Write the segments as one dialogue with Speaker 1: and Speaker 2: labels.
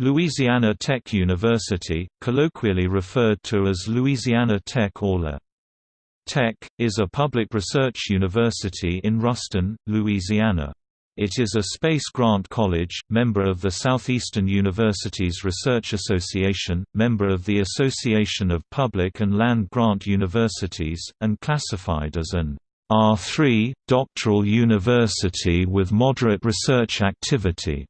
Speaker 1: Louisiana Tech University, colloquially referred to as Louisiana Tech or La Tech, is a public research university in Ruston, Louisiana. It is a space grant college, member of the Southeastern Universities Research Association, member of the Association of Public and Land Grant Universities, and classified as an R3, doctoral university with moderate research activity.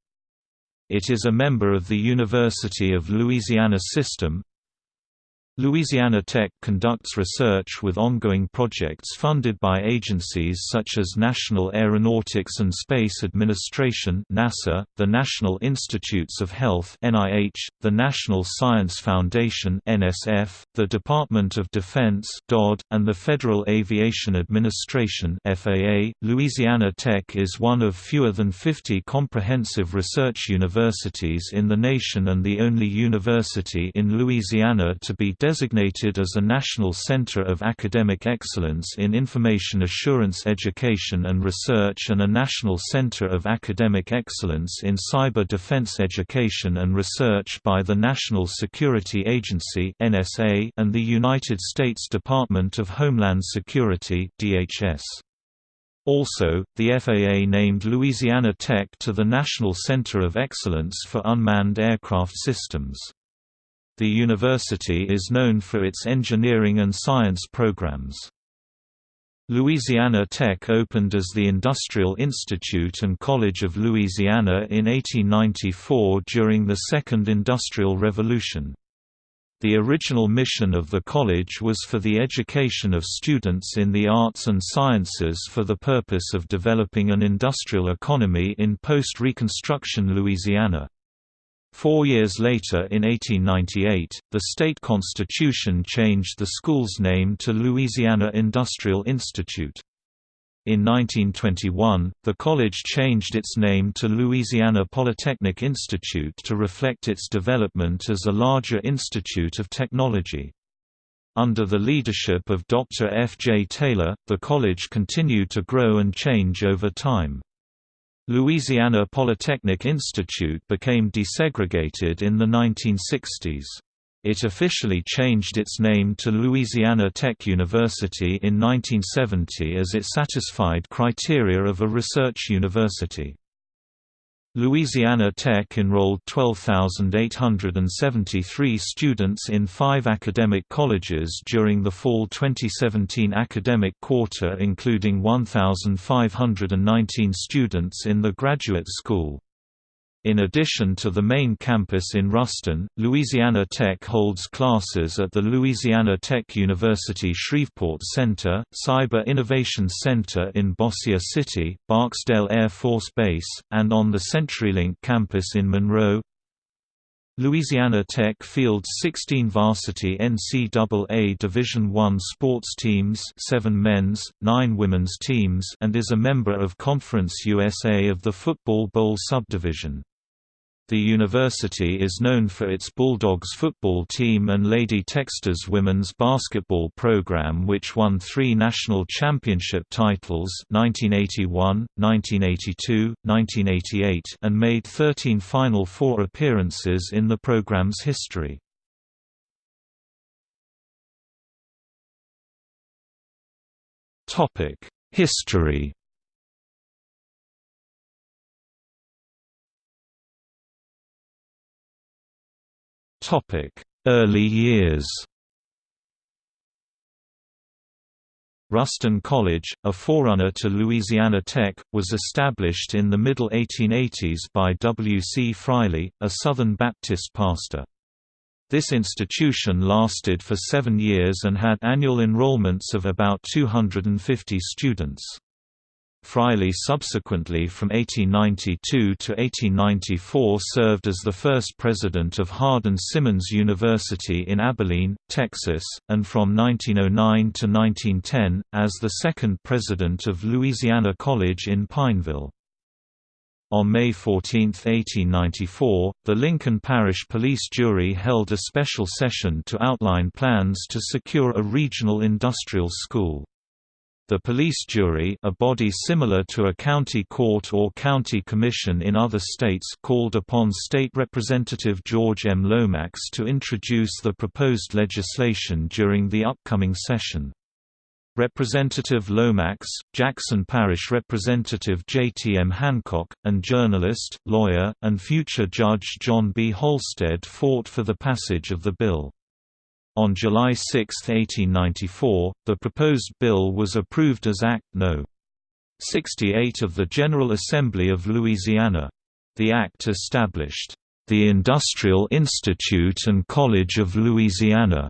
Speaker 1: It is a member of the University of Louisiana System, Louisiana Tech conducts research with ongoing projects funded by agencies such as National Aeronautics and Space Administration (NASA), the National Institutes of Health (NIH), the National Science Foundation (NSF), the Department of Defense (DoD), and the Federal Aviation Administration (FAA). Louisiana Tech is one of fewer than 50 comprehensive research universities in the nation and the only university in Louisiana to be designated as a National Center of Academic Excellence in Information Assurance Education and Research and a National Center of Academic Excellence in Cyber Defense Education and Research by the National Security Agency and the United States Department of Homeland Security DHS. Also, the FAA named Louisiana Tech to the National Center of Excellence for Unmanned Aircraft Systems. The university is known for its engineering and science programs. Louisiana Tech opened as the Industrial Institute and College of Louisiana in 1894 during the Second Industrial Revolution. The original mission of the college was for the education of students in the arts and sciences for the purpose of developing an industrial economy in post-Reconstruction Louisiana. Four years later in 1898, the state constitution changed the school's name to Louisiana Industrial Institute. In 1921, the college changed its name to Louisiana Polytechnic Institute to reflect its development as a larger institute of technology. Under the leadership of Dr. F. J. Taylor, the college continued to grow and change over time. Louisiana Polytechnic Institute became desegregated in the 1960s. It officially changed its name to Louisiana Tech University in 1970 as it satisfied criteria of a research university. Louisiana Tech enrolled 12,873 students in five academic colleges during the fall 2017 academic quarter including 1,519 students in the graduate school. In addition to the main campus in Ruston, Louisiana Tech holds classes at the Louisiana Tech University Shreveport Center, Cyber Innovation Center in Bossier City, Barksdale Air Force Base, and on the CenturyLink campus in Monroe. Louisiana Tech fields 16 varsity NCAA Division I sports teams 7 men's, 9 women's teams and is a member of Conference USA of the Football Bowl subdivision. The university is known for its Bulldogs football team and Lady Techsters women's basketball program which won three national championship titles 1981, 1982, 1988 and made 13 Final Four appearances in the program's history. History Early years Ruston College, a forerunner to Louisiana Tech, was established in the middle 1880s by W. C. Friley, a Southern Baptist pastor. This institution lasted for seven years and had annual enrollments of about 250 students. Friley subsequently from 1892 to 1894 served as the first president of Hardin-Simmons University in Abilene, Texas, and from 1909 to 1910, as the second president of Louisiana College in Pineville. On May 14, 1894, the Lincoln Parish Police Jury held a special session to outline plans to secure a regional industrial school. The police jury a body similar to a county court or county commission in other states called upon State Representative George M. Lomax to introduce the proposed legislation during the upcoming session. Representative Lomax, Jackson Parish Representative J. T. M. Hancock, and journalist, lawyer, and future Judge John B. Holstead fought for the passage of the bill. On July 6, 1894, the proposed bill was approved as Act No. 68 of the General Assembly of Louisiana. The act established, "...the Industrial Institute and College of Louisiana",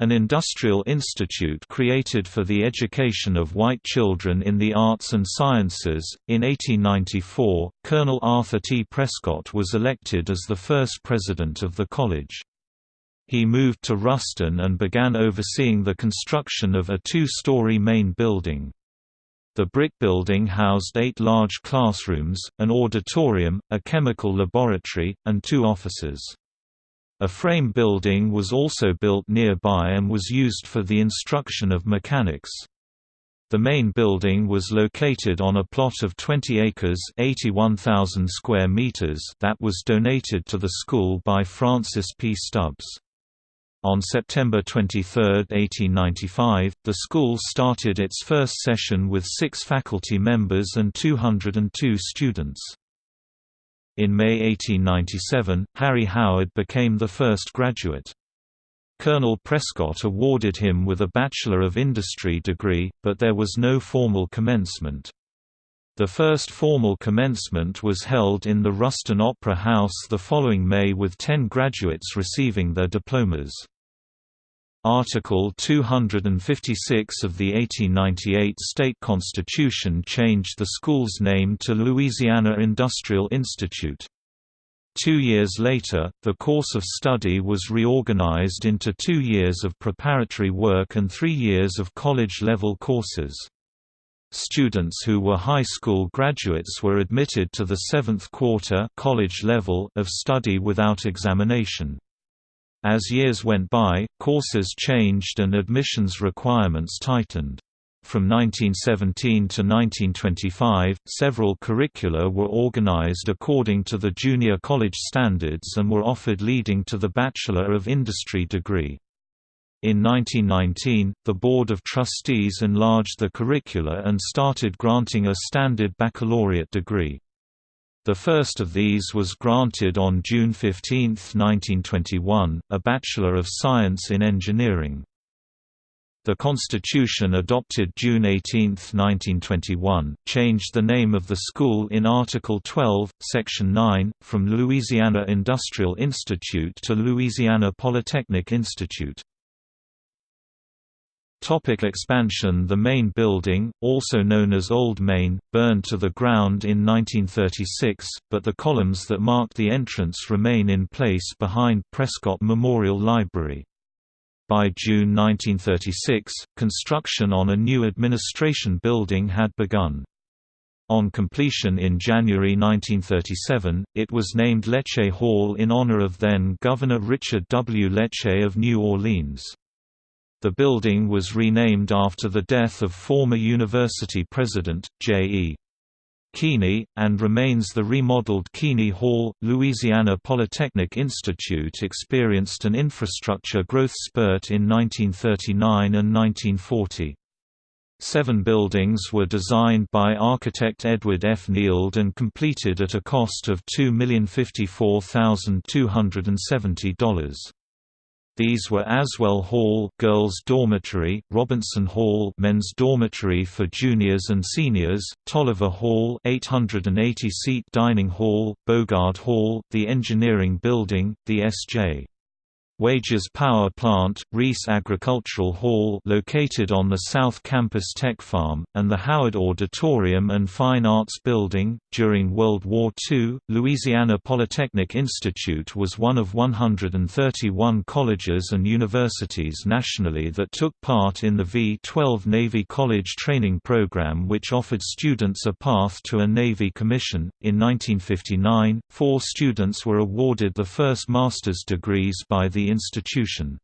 Speaker 1: an industrial institute created for the education of white children in the arts and sciences. In 1894, Colonel Arthur T. Prescott was elected as the first president of the college. He moved to Ruston and began overseeing the construction of a two-story main building. The brick building housed eight large classrooms, an auditorium, a chemical laboratory, and two offices. A frame building was also built nearby and was used for the instruction of mechanics. The main building was located on a plot of 20 acres 81,000 square meters that was donated to the school by Francis P. Stubbs. On September 23, 1895, the school started its first session with six faculty members and 202 students. In May 1897, Harry Howard became the first graduate. Colonel Prescott awarded him with a Bachelor of Industry degree, but there was no formal commencement. The first formal commencement was held in the Ruston Opera House the following May with ten graduates receiving their diplomas. Article 256 of the 1898 state constitution changed the school's name to Louisiana Industrial Institute. Two years later, the course of study was reorganized into two years of preparatory work and three years of college-level courses. Students who were high school graduates were admitted to the seventh quarter college level of study without examination. As years went by, courses changed and admissions requirements tightened. From 1917 to 1925, several curricula were organized according to the junior college standards and were offered leading to the Bachelor of Industry degree. In 1919, the Board of Trustees enlarged the curricula and started granting a standard baccalaureate degree. The first of these was granted on June 15, 1921, a Bachelor of Science in Engineering. The Constitution adopted June 18, 1921, changed the name of the school in Article 12, Section 9, from Louisiana Industrial Institute to Louisiana Polytechnic Institute. Topic expansion The main building, also known as Old Main, burned to the ground in 1936, but the columns that mark the entrance remain in place behind Prescott Memorial Library. By June 1936, construction on a new administration building had begun. On completion in January 1937, it was named Leche Hall in honor of then-Governor Richard W. Leche of New Orleans. The building was renamed after the death of former university president, J. E. Keeney, and remains the remodeled Keeney Hall. Louisiana Polytechnic Institute experienced an infrastructure growth spurt in 1939 and 1940. Seven buildings were designed by architect Edward F. Neild and completed at a cost of $2,054,270. These were Aswell Hall Girls' Dormitory, Robinson Hall Men's Dormitory for Juniors and Seniors, Tolliver Hall 880-seat dining hall, Bogard Hall, the Engineering Building, the S.J. Wages Power Plant, Reese Agricultural Hall located on the South Campus Tech Farm, and the Howard Auditorium and Fine Arts Building. During World War II, Louisiana Polytechnic Institute was one of 131 colleges and universities nationally that took part in the V-12 Navy College Training Program which offered students a path to a Navy commission. In 1959, four students were awarded the first master's degrees by the institution.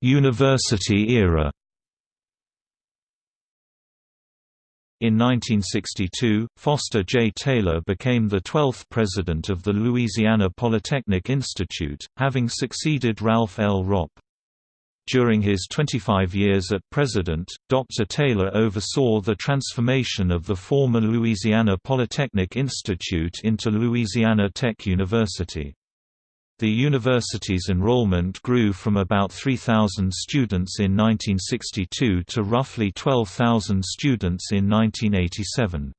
Speaker 1: University era In 1962, Foster J. Taylor became the 12th president of the Louisiana Polytechnic Institute, having succeeded Ralph L. Ropp. During his 25 years at president, Dr. Taylor oversaw the transformation of the former Louisiana Polytechnic Institute into Louisiana Tech University. The university's enrollment grew from about 3,000 students in 1962 to roughly 12,000 students in 1987.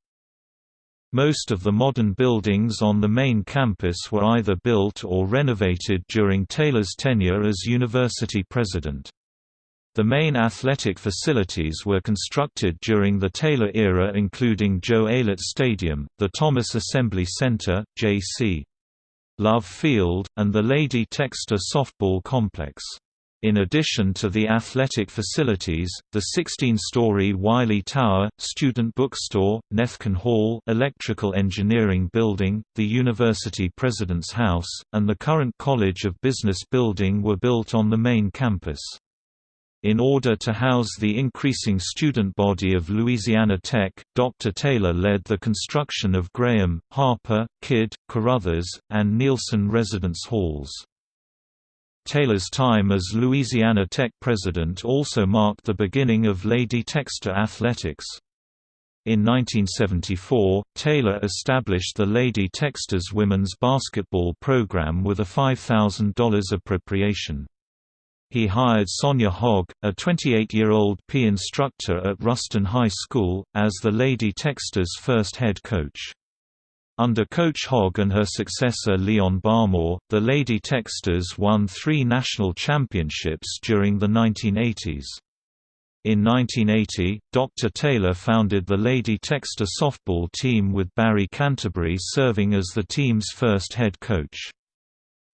Speaker 1: Most of the modern buildings on the main campus were either built or renovated during Taylor's tenure as university president. The main athletic facilities were constructed during the Taylor era including Joe Aillet Stadium, the Thomas Assembly Center, J.C. Love Field, and the Lady Techster Softball Complex. In addition to the athletic facilities, the 16-story Wiley Tower, student bookstore, Nethken Hall electrical engineering building, the university president's house, and the current College of Business building were built on the main campus. In order to house the increasing student body of Louisiana Tech, Dr. Taylor led the construction of Graham, Harper, Kidd, Carruthers, and Nielsen residence halls. Taylor's time as Louisiana Tech president also marked the beginning of Lady Techster athletics. In 1974, Taylor established the Lady Techsters women's basketball program with a $5,000 appropriation. He hired Sonja Hogg, a 28-year-old PE instructor at Ruston High School, as the Lady Techsters' first head coach. Under Coach Hogg and her successor Leon Barmore, the Lady Techsters won three national championships during the 1980s. In 1980, Dr. Taylor founded the Lady Techster softball team with Barry Canterbury serving as the team's first head coach.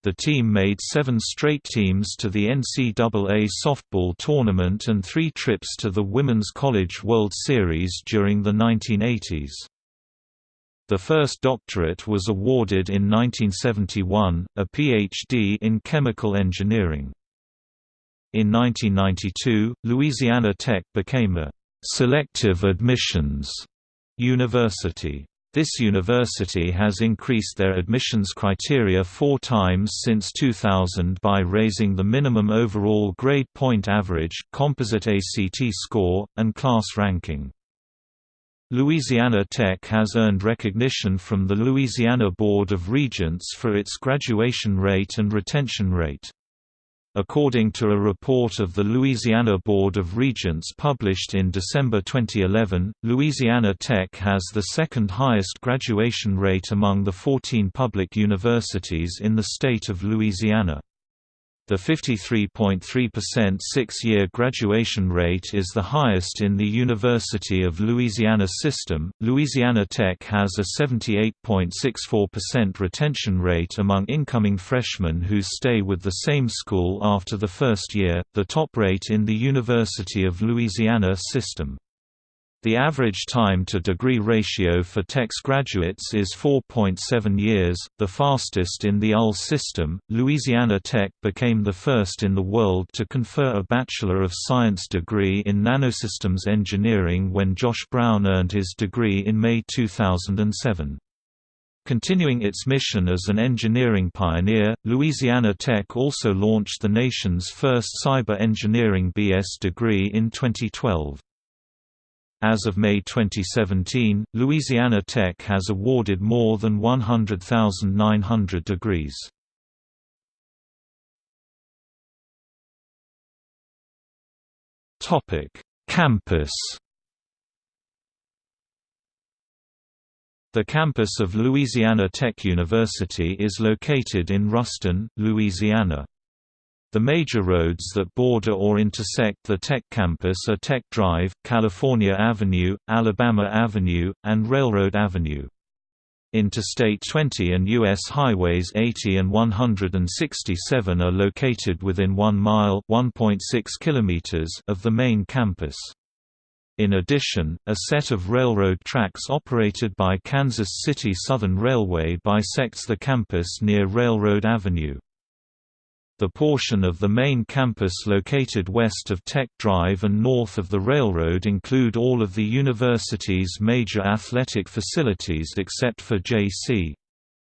Speaker 1: The team made seven straight teams to the NCAA softball tournament and three trips to the Women's College World Series during the 1980s. The first doctorate was awarded in 1971, a Ph.D. in chemical engineering. In 1992, Louisiana Tech became a «selective admissions» university. This university has increased their admissions criteria four times since 2000 by raising the minimum overall grade point average, composite ACT score, and class ranking. Louisiana Tech has earned recognition from the Louisiana Board of Regents for its graduation rate and retention rate. According to a report of the Louisiana Board of Regents published in December 2011, Louisiana Tech has the second highest graduation rate among the 14 public universities in the state of Louisiana. The 53.3% six-year graduation rate is the highest in the University of Louisiana system. Louisiana Tech has a 78.64% retention rate among incoming freshmen who stay with the same school after the first year, the top rate in the University of Louisiana system. The average time to degree ratio for Tech's graduates is 4.7 years, the fastest in the UL system. Louisiana Tech became the first in the world to confer a Bachelor of Science degree in Nanosystems Engineering when Josh Brown earned his degree in May 2007. Continuing its mission as an engineering pioneer, Louisiana Tech also launched the nation's first cyber engineering BS degree in 2012. As of May 2017, Louisiana Tech has awarded more than 100,900 degrees. Topic: Campus. The campus of Louisiana Tech University is located in Ruston, Louisiana. The major roads that border or intersect the Tech campus are Tech Drive, California Avenue, Alabama Avenue, and Railroad Avenue. Interstate 20 and U.S. Highways 80 and 167 are located within 1 mile kilometers of the main campus. In addition, a set of railroad tracks operated by Kansas City Southern Railway bisects the campus near Railroad Avenue. The portion of the main campus located west of Tech Drive and north of the railroad include all of the university's major athletic facilities except for J.C.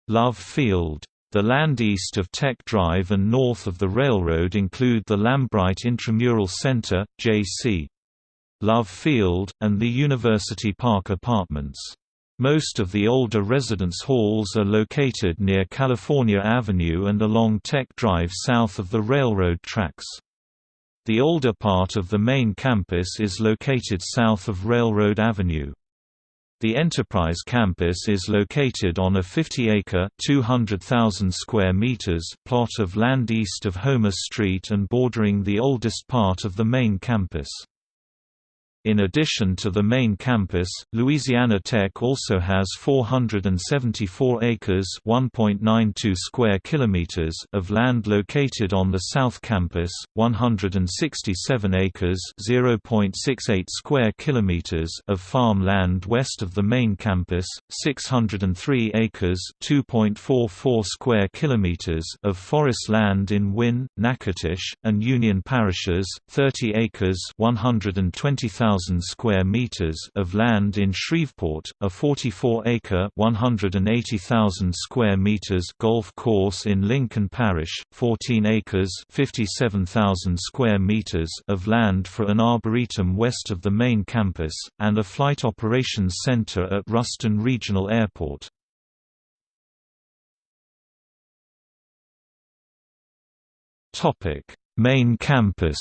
Speaker 1: Love Field. The land east of Tech Drive and north of the railroad include the Lambright Intramural Center, J.C. Love Field, and the University Park Apartments. Most of the older residence halls are located near California Avenue and along Tech Drive south of the railroad tracks. The older part of the main campus is located south of Railroad Avenue. The Enterprise campus is located on a 50-acre (200,000 square meters) plot of land east of Homer Street and bordering the oldest part of the main campus. In addition to the main campus, Louisiana Tech also has 474 acres (1.92 square kilometers) of land located on the South Campus, 167 acres (0.68 square kilometers) of farm land west of the main campus, 603 acres (2.44 square kilometers) of forest land in Winn, Natchitoches, and Union parishes, 30 acres (120,000 square meters of land in Shreveport, a 44-acre (180,000 square meters) golf course in Lincoln Parish, 14 acres (57,000 square meters) of land for an arboretum west of the main campus, and a flight operations center at Ruston Regional Airport. Topic: Main campus.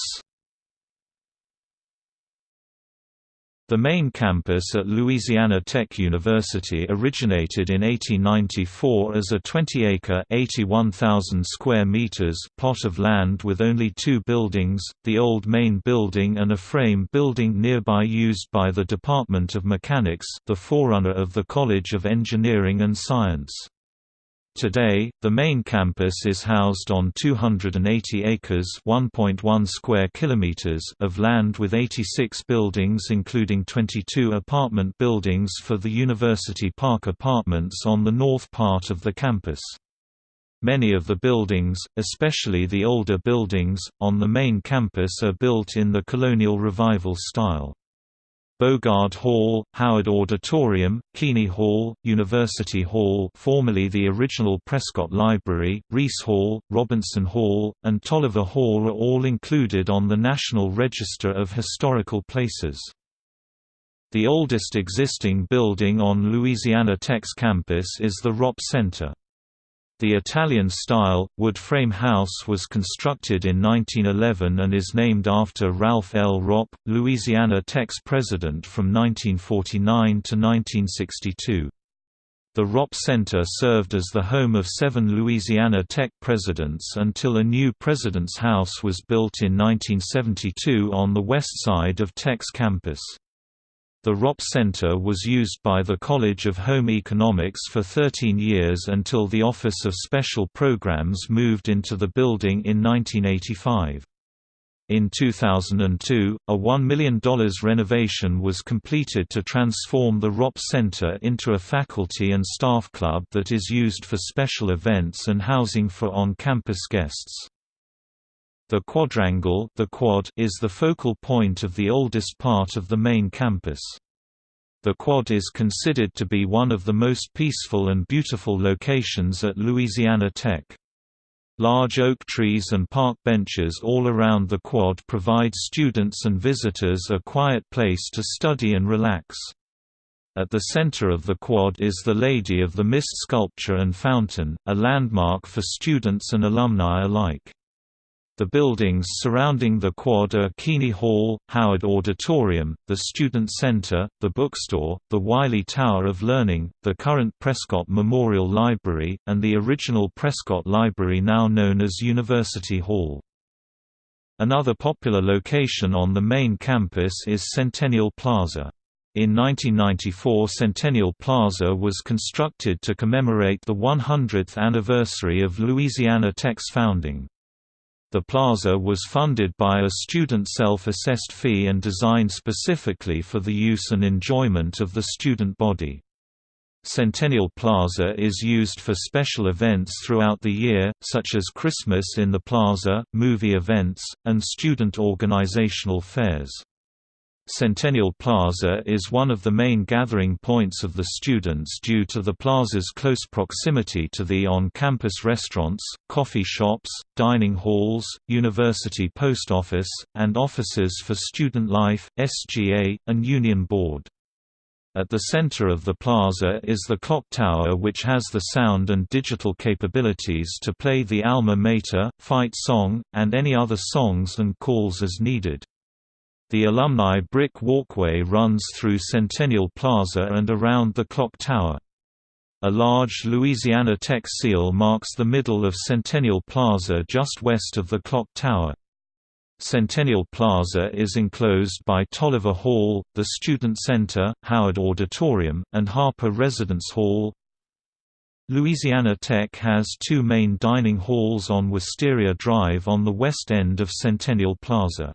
Speaker 1: The main campus at Louisiana Tech University originated in 1894 as a 20-acre (81,000 square meters) plot of land with only two buildings, the old main building and a frame building nearby used by the Department of Mechanics, the forerunner of the College of Engineering and Science. Today, the main campus is housed on 280 acres (1.1 square kilometers) of land with 86 buildings including 22 apartment buildings for the University Park Apartments on the north part of the campus. Many of the buildings, especially the older buildings, on the main campus are built in the Colonial Revival style. Bogard Hall, Howard Auditorium, Keeney Hall, University Hall formerly the original Prescott Library, Reese Hall, Robinson Hall, and Tolliver Hall are all included on the National Register of Historical Places. The oldest existing building on Louisiana Tech's campus is the Ropp Center. The Italian-style, wood-frame house was constructed in 1911 and is named after Ralph L. Ropp, Louisiana Tech's president from 1949 to 1962. The Ropp Center served as the home of seven Louisiana Tech presidents until a new president's house was built in 1972 on the west side of Tech's campus. The Ropp Center was used by the College of Home Economics for 13 years until the Office of Special Programs moved into the building in 1985. In 2002, a $1 million renovation was completed to transform the Ropp Center into a faculty and staff club that is used for special events and housing for on-campus guests. The quadrangle the quad is the focal point of the oldest part of the main campus. The quad is considered to be one of the most peaceful and beautiful locations at Louisiana Tech. Large oak trees and park benches all around the quad provide students and visitors a quiet place to study and relax. At the center of the quad is the Lady of the Mist sculpture and fountain, a landmark for students and alumni alike. The buildings surrounding the quad are Keeney Hall, Howard Auditorium, the Student Center, the bookstore, the Wiley Tower of Learning, the current Prescott Memorial Library, and the original Prescott Library now known as University Hall. Another popular location on the main campus is Centennial Plaza. In 1994 Centennial Plaza was constructed to commemorate the 100th anniversary of Louisiana Tech's founding. The plaza was funded by a student self-assessed fee and designed specifically for the use and enjoyment of the student body. Centennial Plaza is used for special events throughout the year, such as Christmas in the Plaza, movie events, and student organizational fairs. Centennial Plaza is one of the main gathering points of the students due to the plaza's close proximity to the on-campus restaurants, coffee shops, dining halls, university post office, and offices for Student Life, SGA, and Union Board. At the center of the plaza is the clock tower which has the sound and digital capabilities to play the Alma Mater, fight song, and any other songs and calls as needed. The alumni brick walkway runs through Centennial Plaza and around the clock tower. A large Louisiana Tech seal marks the middle of Centennial Plaza just west of the clock tower. Centennial Plaza is enclosed by Tolliver Hall, the Student Center, Howard Auditorium, and Harper Residence Hall. Louisiana Tech has two main dining halls on Wisteria Drive on the west end of Centennial Plaza.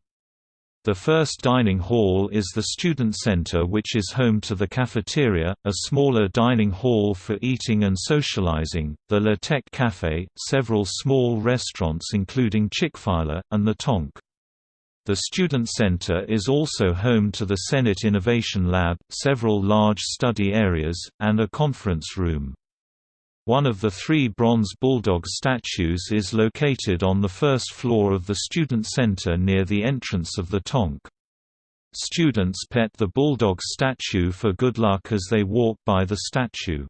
Speaker 1: The first dining hall is the Student Center which is home to the cafeteria, a smaller dining hall for eating and socializing, the La Tech Cafe, several small restaurants including Chick-fil-A, and the Tonk. The Student Center is also home to the CEnIT Innovation Lab, several large study areas, and a conference room. One of the three bronze bulldog statues is located on the first floor of the Student Center near the entrance of the Tonk. Students pet the bulldog statue for good luck as they walk by the statue.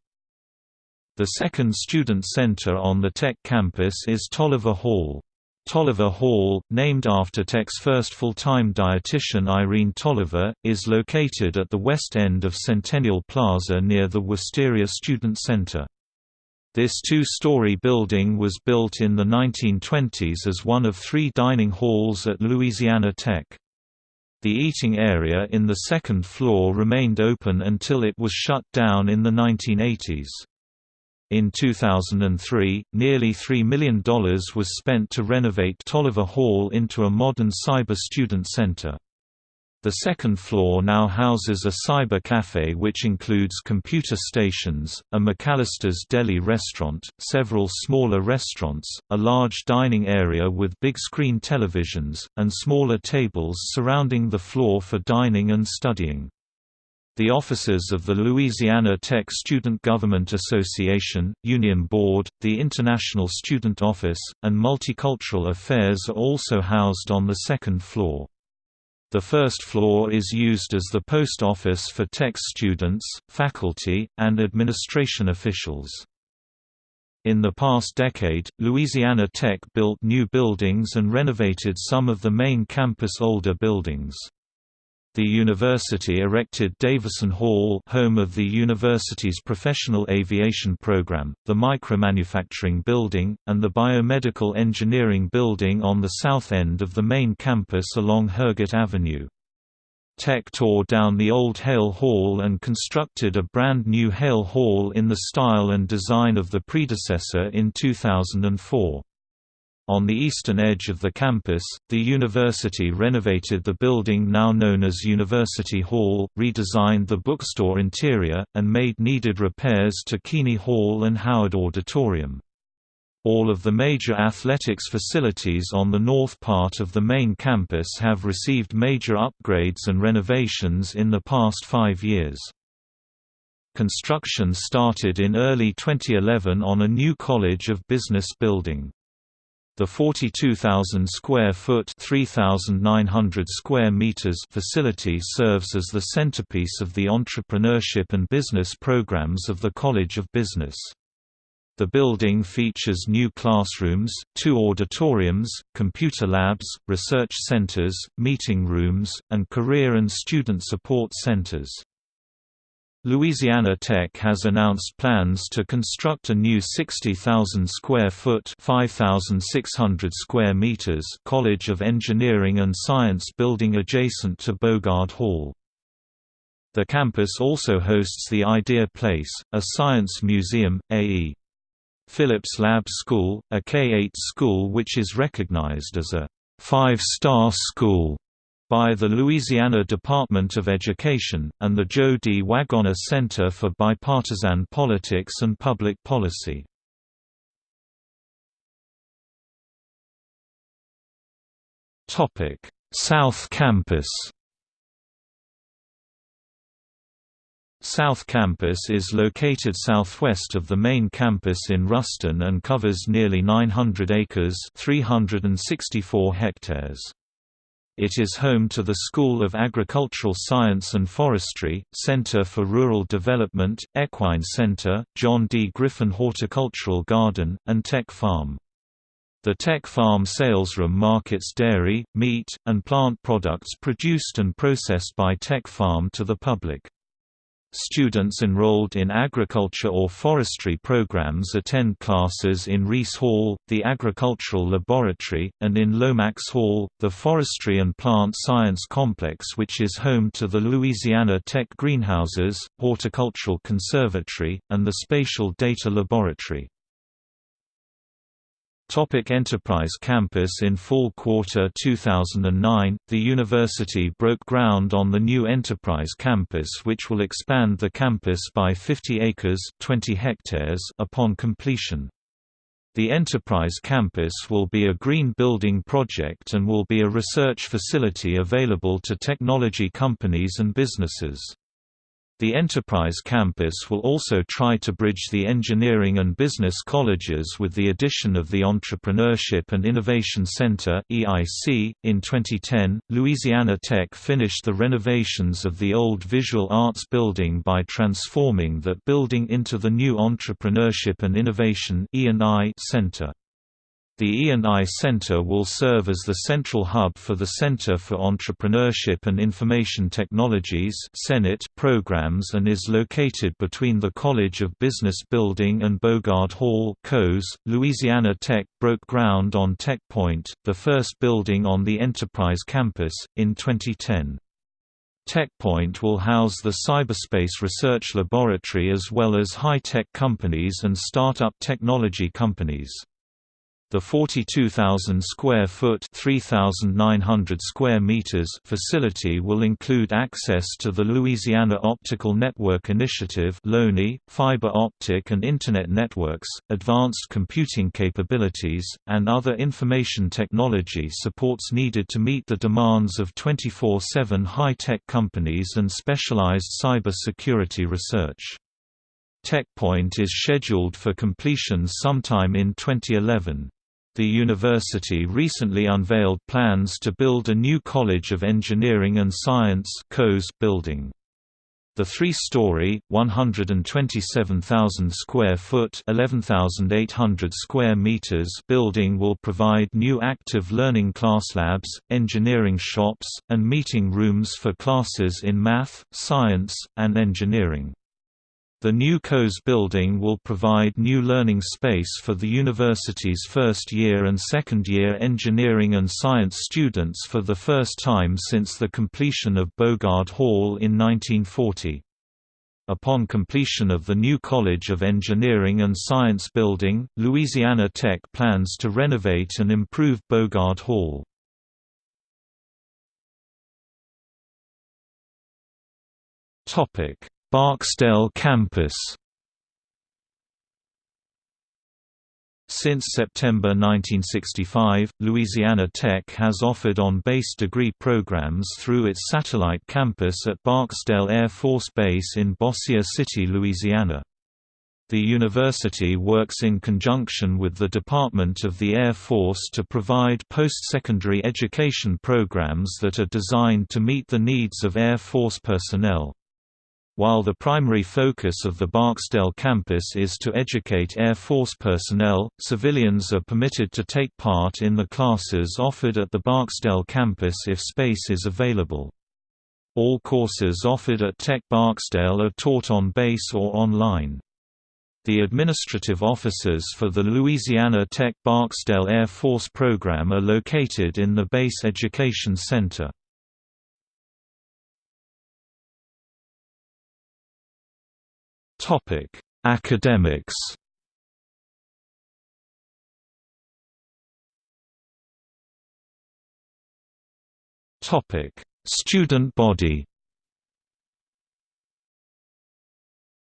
Speaker 1: The second student center on the Tech campus is Tolliver Hall. Tolliver Hall, named after Tech's first full-time dietitian Irene Tolliver, is located at the west end of Centennial Plaza near the Wisteria Student Center. This two-story building was built in the 1920s as one of three dining halls at Louisiana Tech. The eating area in the second floor remained open until it was shut down in the 1980s. In 2003, nearly $3 million was spent to renovate Tolliver Hall into a modern cyber student center. The second floor now houses a cyber cafe which includes computer stations, a McAlister's Deli restaurant, several smaller restaurants, a large dining area with big-screen televisions, and smaller tables surrounding the floor for dining and studying. The offices of the Louisiana Tech Student Government Association, Union Board, the International Student Office, and Multicultural Affairs are also housed on the second floor. The first floor is used as the post office for Tech students, faculty, and administration officials. In the past decade, Louisiana Tech built new buildings and renovated some of the main campus older buildings. The university erected Davison Hall home of the university's professional aviation program, the micromanufacturing building, and the biomedical engineering building on the south end of the main campus along Herget Avenue. Tech tore down the old Hale Hall and constructed a brand new Hale Hall in the style and design of the predecessor in 2004. On the eastern edge of the campus, the university renovated the building now known as University Hall, redesigned the bookstore interior, and made needed repairs to Keeney Hall and Howard Auditorium. All of the major athletics facilities on the north part of the main campus have received major upgrades and renovations in the past five years. Construction started in early 2011 on a new College of Business building. The 42,000 square foot (3,900 square meters) facility serves as the centerpiece of the entrepreneurship and business programs of the College of Business. The building features new classrooms, two auditoriums, computer labs, research centers, meeting rooms, and career and student support centers. Louisiana Tech has announced plans to construct a new 60,000 square foot (5,600 square meters) College of Engineering and Science building adjacent to Bogard Hall. The campus also hosts the Idea Place, a science museum, A.E. Phillips Lab School, a K-8 school which is recognized as a five-star school by the Louisiana Department of Education, and the Joe D. Waggoner Center for Bipartisan Politics and Public Policy. South Campus South Campus is located southwest of the main campus in Ruston and covers nearly 900 acres 364 hectares. It is home to the School of Agricultural Science and Forestry, Center for Rural Development, Equine Center, John D. Griffin Horticultural Garden, and Tech Farm. The Tech Farm salesroom markets dairy, meat, and plant products produced and processed by Tech Farm to the public. Students enrolled in agriculture or forestry programs attend classes in Reese Hall, the Agricultural Laboratory, and in Lomax Hall, the Forestry and Plant Science Complex which is home to the Louisiana Tech Greenhouses, Horticultural Conservatory, and the Spatial Data Laboratory. Topic Enterprise Campus In fall quarter 2009, the university broke ground on the new Enterprise Campus which will expand the campus by 50 acres 20 hectares upon completion. The Enterprise Campus will be a green building project and will be a research facility available to technology companies and businesses. The Enterprise Campus will also try to bridge the engineering and business colleges with the addition of the Entrepreneurship and Innovation Center (EIC). In 2010, Louisiana Tech finished the renovations of the old Visual Arts building by transforming that building into the new Entrepreneurship and Innovation (E&I) Center. The E&I Center will serve as the central hub for the Center for Entrepreneurship and Information Technologies CEnIT programs and is located between the College of Business Building and Bogard Hall COES. .Louisiana Tech broke ground on Tech Point, the first building on the Enterprise campus, in 2010. TechPoint will house the Cyberspace Research Laboratory as well as high-tech companies and start-up technology companies. The 42,000 square foot (3,900 square meters) facility will include access to the Louisiana Optical Network Initiative (LONI), fiber optic and internet networks, advanced computing capabilities, and other information technology supports needed to meet the demands of 24/7 high-tech companies and specialized cyber security research. TechPoint is scheduled for completion sometime in 2011. The university recently unveiled plans to build a new College of Engineering and Science building. The three-story, 127,000 square foot (11,800 square meters) building will provide new active learning class labs, engineering shops, and meeting rooms for classes in math, science, and engineering. The new COES building will provide new learning space for the university's first-year and second-year engineering and science students for the first time since the completion of Bogard Hall in 1940. Upon completion of the new College of Engineering and Science building, Louisiana Tech plans to renovate and improve Bogard Hall. Topic Barksdale campus Since September 1965, Louisiana Tech has offered on-base degree programs through its satellite campus at Barksdale Air Force Base in Bossier City, Louisiana. The university works in conjunction with the Department of the Air Force to provide post-secondary education programs that are designed to meet the needs of Air Force personnel. While the primary focus of the Barksdale campus is to educate Air Force personnel, civilians are permitted to take part in the classes offered at the Barksdale campus if space is available. All courses offered at Tech Barksdale are taught on base or online. The administrative offices for the Louisiana Tech Barksdale Air Force program are located in the Base Education Center. Topic: Academics. Topic: Student body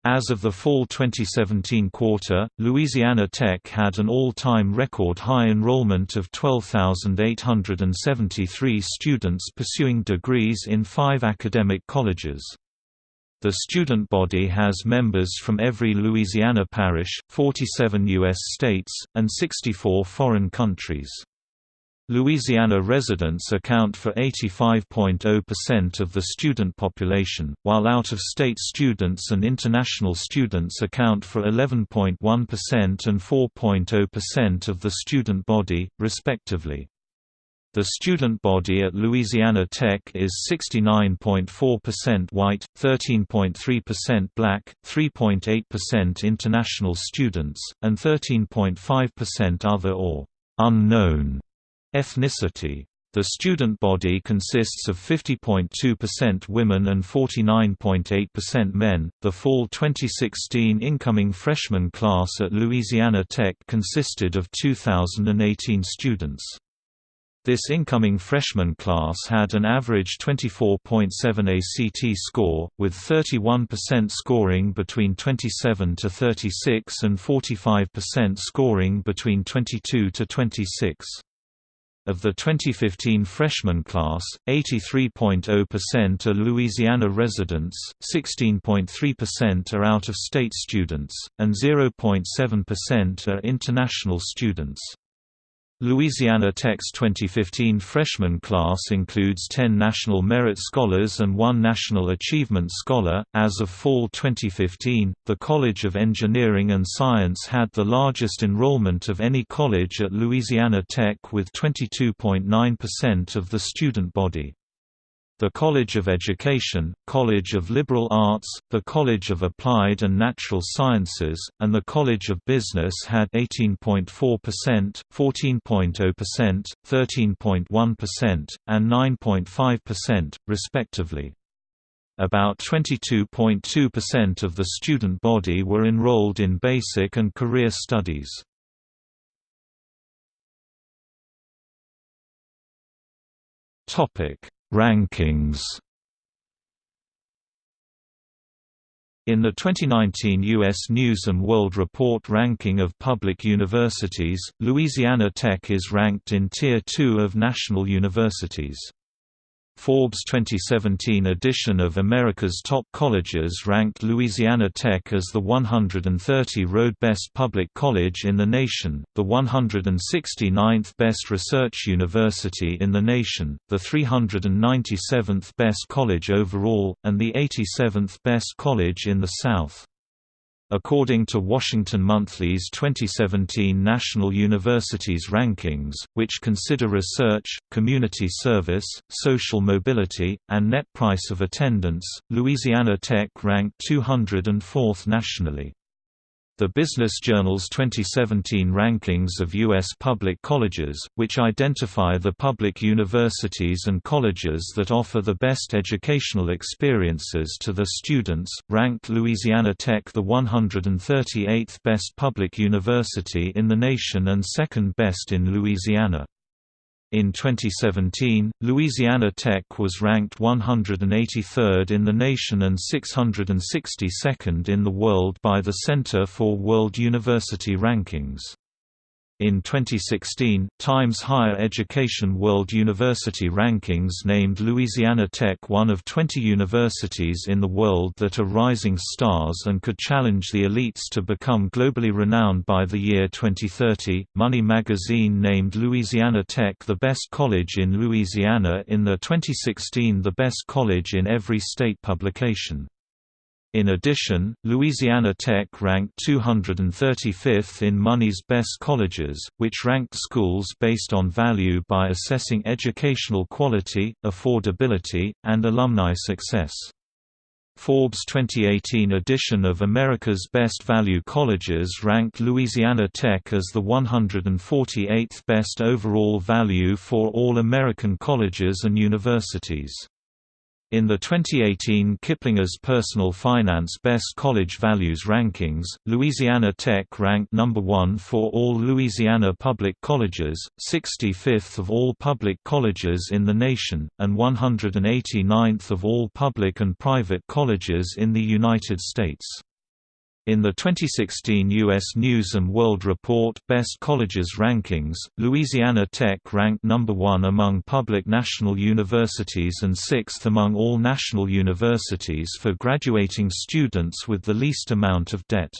Speaker 1: As of the fall 2017 quarter, Louisiana Tech had an all-time record high enrollment of 12,873 students pursuing degrees in five academic colleges. The student body has members from every Louisiana parish, 47 U.S. states, and 64 foreign countries. Louisiana residents account for 85.0% of the student population, while out-of-state students and international students account for 11.1% and 4.0% of the student body, respectively. The student body at Louisiana Tech is 69.4% white, 13.3% black, 3.8% international students, and 13.5% other or unknown Ethnicity the student body consists of 50.2% women and 49.8% men. The fall 2016 incoming freshman class at Louisiana Tech consisted of 2,018 students. This incoming freshman class had an average 24.7 ACT score, with 31% scoring between 27 to 36 and 45% scoring between 22 to 26. Of the 2015 freshman class, 83.0% are Louisiana residents, 16.3% are out-of-state students, and 0.7% are international students. Louisiana Tech's 2015 freshman class includes 10 National Merit Scholars and one National Achievement Scholar. As of fall 2015, the College of Engineering and Science had the largest enrollment of any college at Louisiana Tech with 22.9% of the student body. The College of Education, College of Liberal Arts, the College of Applied and Natural Sciences, and the College of Business had 18.4%, 14.0%, 13.1%, and 9.5%, respectively. About 22.2% of the student body were enrolled in basic and career studies. Topic Rankings In the 2019 U.S. News & World Report ranking of public universities, Louisiana Tech is ranked in Tier 2 of national universities. Forbes' 2017 edition of America's Top Colleges ranked Louisiana Tech as the 130 road best public college in the nation, the 169th best research university in the nation, the 397th best college overall, and the 87th best college in the South. According to Washington Monthly's 2017 National Universities Rankings, which consider research, community service, social mobility, and net price of attendance, Louisiana Tech ranked 204th nationally. The Business Journal's 2017 rankings of U.S. public colleges, which identify the public universities and colleges that offer the best educational experiences to the students, ranked Louisiana Tech the 138th best public university in the nation and second best in Louisiana. In 2017, Louisiana Tech was ranked 183rd in the nation and 662nd in the world by the Center for World University Rankings. In 2016, Times Higher Education World University Rankings named Louisiana Tech one of 20 universities in the world that are rising stars and could challenge the elites to become globally renowned by the year 2030. Money magazine named Louisiana Tech the best college in Louisiana in the 2016 The Best College in Every State publication. In addition, Louisiana Tech ranked 235th in Money's Best Colleges, which ranked schools based on value by assessing educational quality, affordability, and alumni success. Forbes' 2018 edition of America's Best Value Colleges ranked Louisiana Tech as the 148th best overall value for all American colleges and universities. In the 2018 Kiplinger's Personal Finance Best College Values Rankings, Louisiana Tech ranked number 1 for all Louisiana public colleges, 65th of all public colleges in the nation, and 189th of all public and private colleges in the United States. In the 2016 U.S. News & World Report Best Colleges Rankings, Louisiana Tech ranked number one among public national universities and sixth among all national universities for graduating students with the least amount of debt.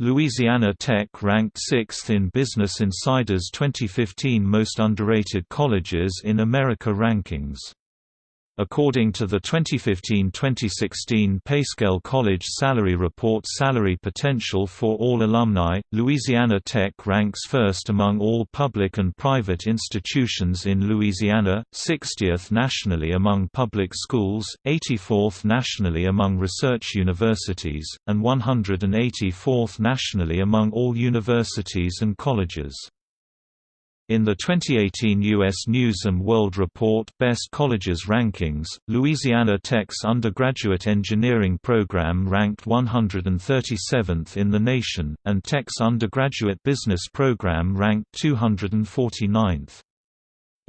Speaker 1: Louisiana Tech ranked sixth in Business Insider's 2015 Most Underrated Colleges in America rankings. According to the 2015-2016 PayScale College Salary Report Salary Potential for All Alumni, Louisiana Tech ranks first among all public and private institutions in Louisiana, 60th nationally among public schools, 84th nationally among research universities, and 184th nationally among all universities and colleges. In the 2018 U.S. News & World Report Best Colleges Rankings, Louisiana Tech's undergraduate engineering program ranked 137th in the nation, and Tech's undergraduate business program ranked 249th.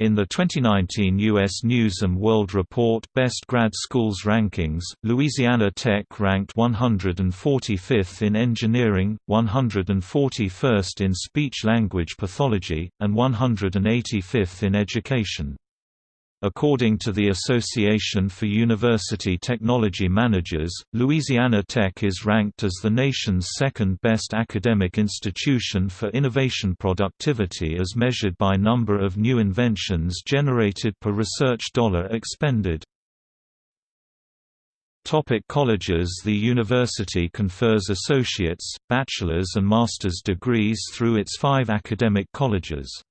Speaker 1: In the 2019 U.S. News & World Report Best Grad Schools Rankings, Louisiana Tech ranked 145th in Engineering, 141st in Speech-Language Pathology, and 185th in Education. According to the Association for University Technology Managers, Louisiana Tech is ranked as the nation's second-best academic institution for innovation productivity as measured by number of new inventions generated per research dollar expended. Topic colleges The university confers associate's, bachelor's and master's degrees through its five academic colleges.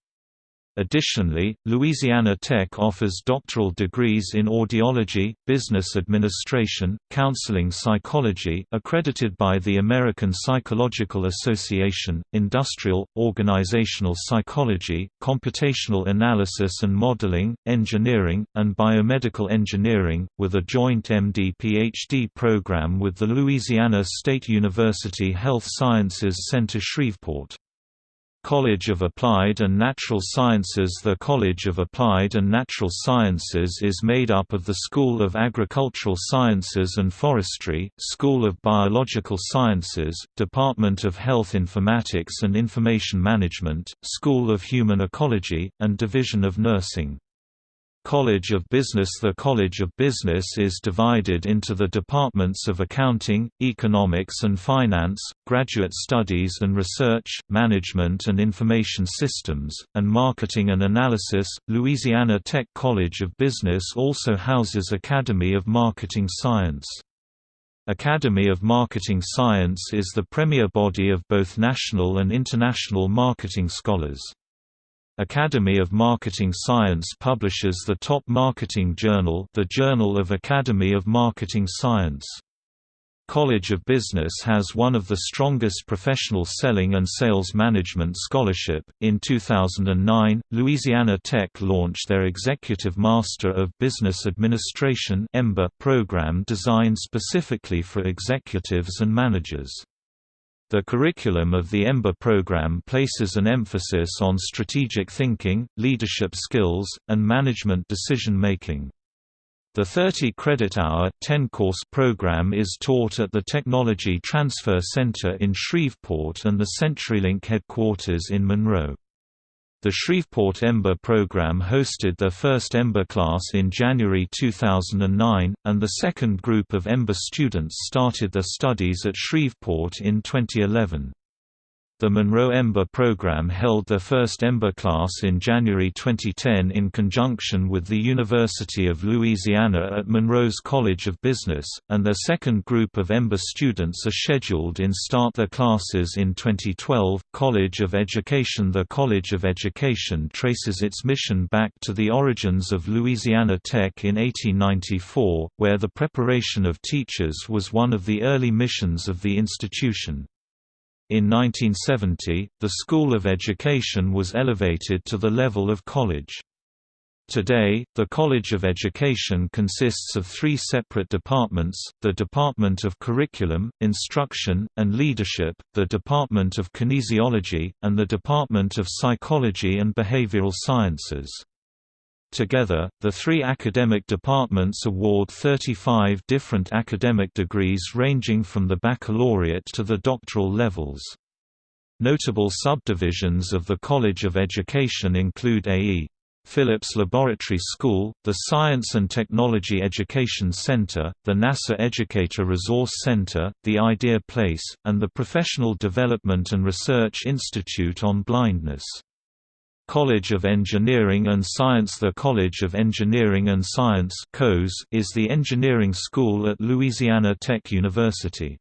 Speaker 1: Additionally, Louisiana Tech offers doctoral degrees in audiology, business administration, counseling psychology accredited by the American Psychological Association, industrial, organizational psychology, computational analysis and modeling, engineering, and biomedical engineering, with a joint MD-PhD program with the Louisiana State University Health Sciences Center Shreveport. College of Applied and Natural Sciences The College of Applied and Natural Sciences is made up of the School of Agricultural Sciences and Forestry, School of Biological Sciences, Department of Health Informatics and Information Management, School of Human Ecology, and Division of Nursing. College of Business The College of Business is divided into the departments of Accounting, Economics and Finance, Graduate Studies and Research, Management and Information Systems, and Marketing and Analysis. Louisiana Tech College of Business also houses Academy of Marketing Science. Academy of Marketing Science is the premier body of both national and international marketing scholars. Academy of Marketing Science publishes the top marketing journal the Journal of Academy of Marketing Science. College of Business has one of the strongest professional selling and sales management scholarship. In 2009, Louisiana Tech launched their Executive Master of Business Administration program designed specifically for executives and managers. The curriculum of the EMBA program places an emphasis on strategic thinking, leadership skills, and management decision-making. The 30-credit-hour, 10-course program is taught at the Technology Transfer Center in Shreveport and the CenturyLink headquarters in Monroe. The Shreveport EMBA program hosted their first EMBA class in January 2009, and the second group of EMBA students started their studies at Shreveport in 2011. The Monroe EMBA program held their first EMBA class in January 2010 in conjunction with the University of Louisiana at Monroe's College of Business, and their second group of EMBA students are scheduled in start their classes in 2012. College of Education The College of Education traces its mission back to the origins of Louisiana Tech in 1894, where the preparation of teachers was one of the early missions of the institution. In 1970, the School of Education was elevated to the level of college. Today, the College of Education consists of three separate departments, the Department of Curriculum, Instruction, and Leadership, the Department of Kinesiology, and the Department of Psychology and Behavioral Sciences. Together, the three academic departments award 35 different academic degrees ranging from the baccalaureate to the doctoral levels. Notable subdivisions of the College of Education include A.E. Phillips Laboratory School, the Science and Technology Education Center, the NASA Educator Resource Center, the Idea Place, and the Professional Development and Research Institute on Blindness. College of Engineering and Science The College of Engineering and Science is the engineering school at Louisiana Tech University.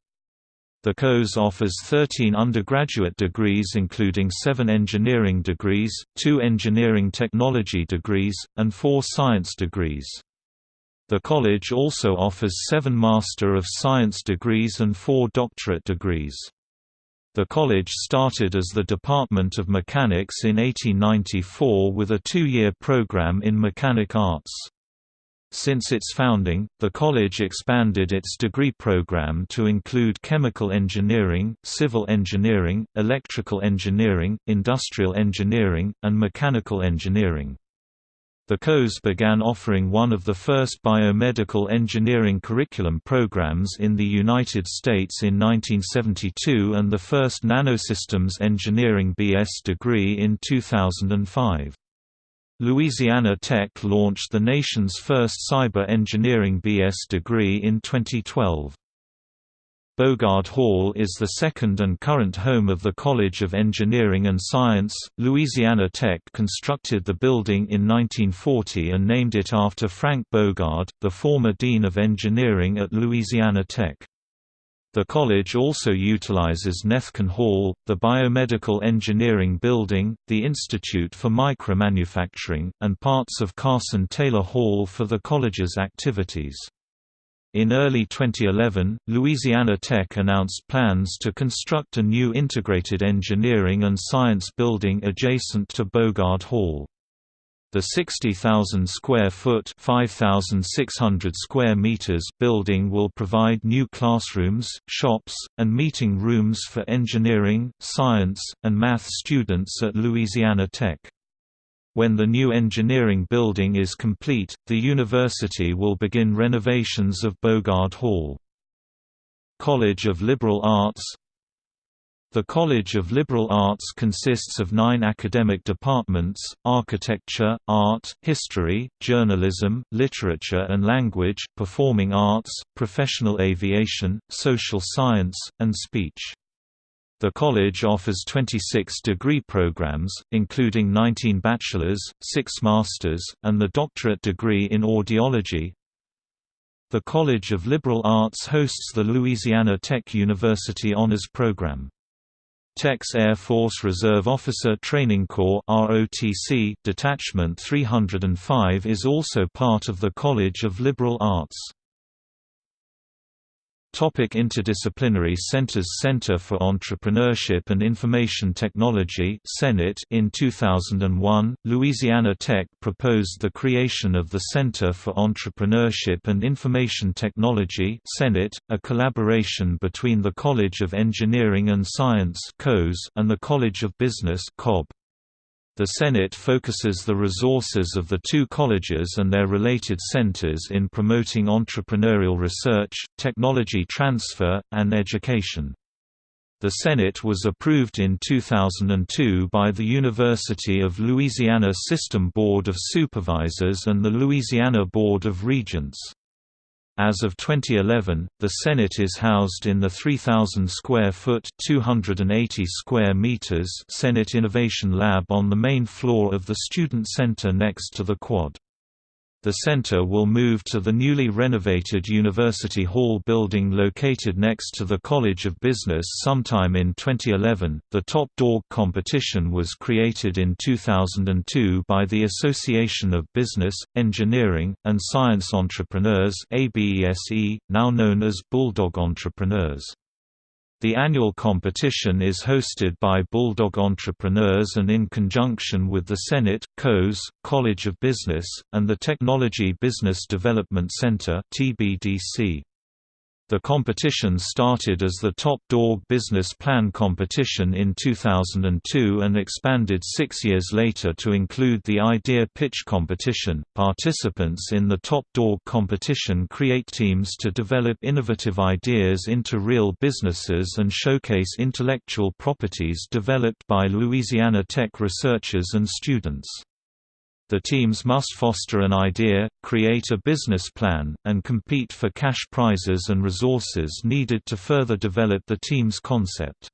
Speaker 1: The COES offers 13 undergraduate degrees including 7 engineering degrees, 2 engineering technology degrees, and 4 science degrees. The college also offers 7 Master of Science degrees and 4 doctorate degrees. The college started as the Department of Mechanics in 1894 with a two-year program in mechanic arts. Since its founding, the college expanded its degree program to include chemical engineering, civil engineering, electrical engineering, industrial engineering, and mechanical engineering. The COES began offering one of the first biomedical engineering curriculum programs in the United States in 1972 and the first nanosystems engineering BS degree in 2005. Louisiana Tech launched the nation's first cyber engineering BS degree in 2012. Bogard Hall is the second and current home of the College of Engineering and Science. Louisiana Tech constructed the building in 1940 and named it after Frank Bogard, the former Dean of Engineering at Louisiana Tech. The college also utilizes Nethken Hall, the Biomedical Engineering Building, the Institute for Micromanufacturing, and parts of Carson Taylor Hall for the college's activities. In early 2011, Louisiana Tech announced plans to construct a new integrated engineering and science building adjacent to Bogard Hall. The 60,000 square foot (5,600 square meters) building will provide new classrooms, shops, and meeting rooms for engineering, science, and math students at Louisiana Tech. When the new engineering building is complete, the university will begin renovations of Bogard Hall. College of Liberal Arts the College of Liberal Arts consists of nine academic departments, architecture, art, history, journalism, literature and language, performing arts, professional aviation, social science, and speech. The college offers 26 degree programs, including 19 bachelor's, 6 master's, and the doctorate degree in audiology. The College of Liberal Arts hosts the Louisiana Tech University Honors Program. Tech's Air Force Reserve Officer Training Corps ROTC Detachment 305 is also part of the College of Liberal Arts. Topic Interdisciplinary Centers Center for Entrepreneurship and Information Technology CENIT In 2001, Louisiana Tech proposed the creation of the Center for Entrepreneurship and Information Technology CENIT, a collaboration between the College of Engineering and Science and the College of Business COB. The CEnIT focuses the resources of the two colleges and their related centers in promoting entrepreneurial research, technology transfer, and education. The CEnIT was approved in 2002 by the University of Louisiana System Board of Supervisors and the Louisiana Board of Regents. As of 2011, the CEnIT is housed in the 3,000 square foot (280 square meters) CENIT Innovation Lab on the main floor of the Student Center next to the quad. The center will move to the newly renovated University Hall building located next to the College of Business sometime in 2011. The Top Dog competition was created in 2002 by the Association of Business, Engineering, and Science Entrepreneurs, ABESE, now known as Bulldog Entrepreneurs. The annual competition is hosted by Bulldog Entrepreneurs and in conjunction with the CEnIT, COES, College of Business, and the Technology Business Development Center TBDC. The competition started as the Top Dog Business Plan competition in 2002 and expanded six years later to include the Idea Pitch competition. Participants in the Top Dog competition create teams to develop innovative ideas into real businesses and showcase intellectual properties developed by Louisiana Tech researchers and students. The teams must foster an idea, create a business plan, and compete for cash prizes and resources needed to further develop the team's concept.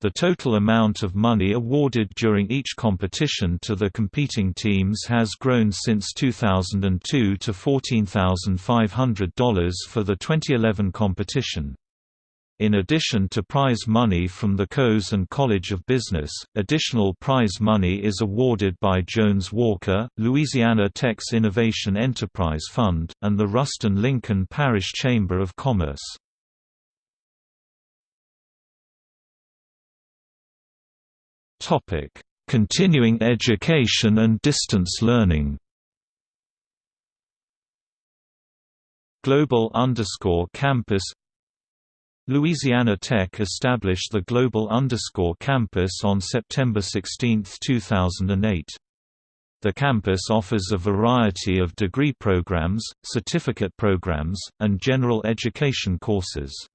Speaker 1: The total amount of money awarded during each competition to the competing teams has grown since 2002 to $14,500 for the 2011 competition. In addition to prize money from the COES and College of Business, additional prize money is awarded by Jones Walker, Louisiana Tech's Innovation Enterprise Fund, and the Ruston-Lincoln Parish Chamber of Commerce. Continuing education and distance learning Global underscore Campus Louisiana Tech established the Global Underscore Campus on September 16, 2008. The campus offers a variety of degree programs, certificate programs, and general education courses.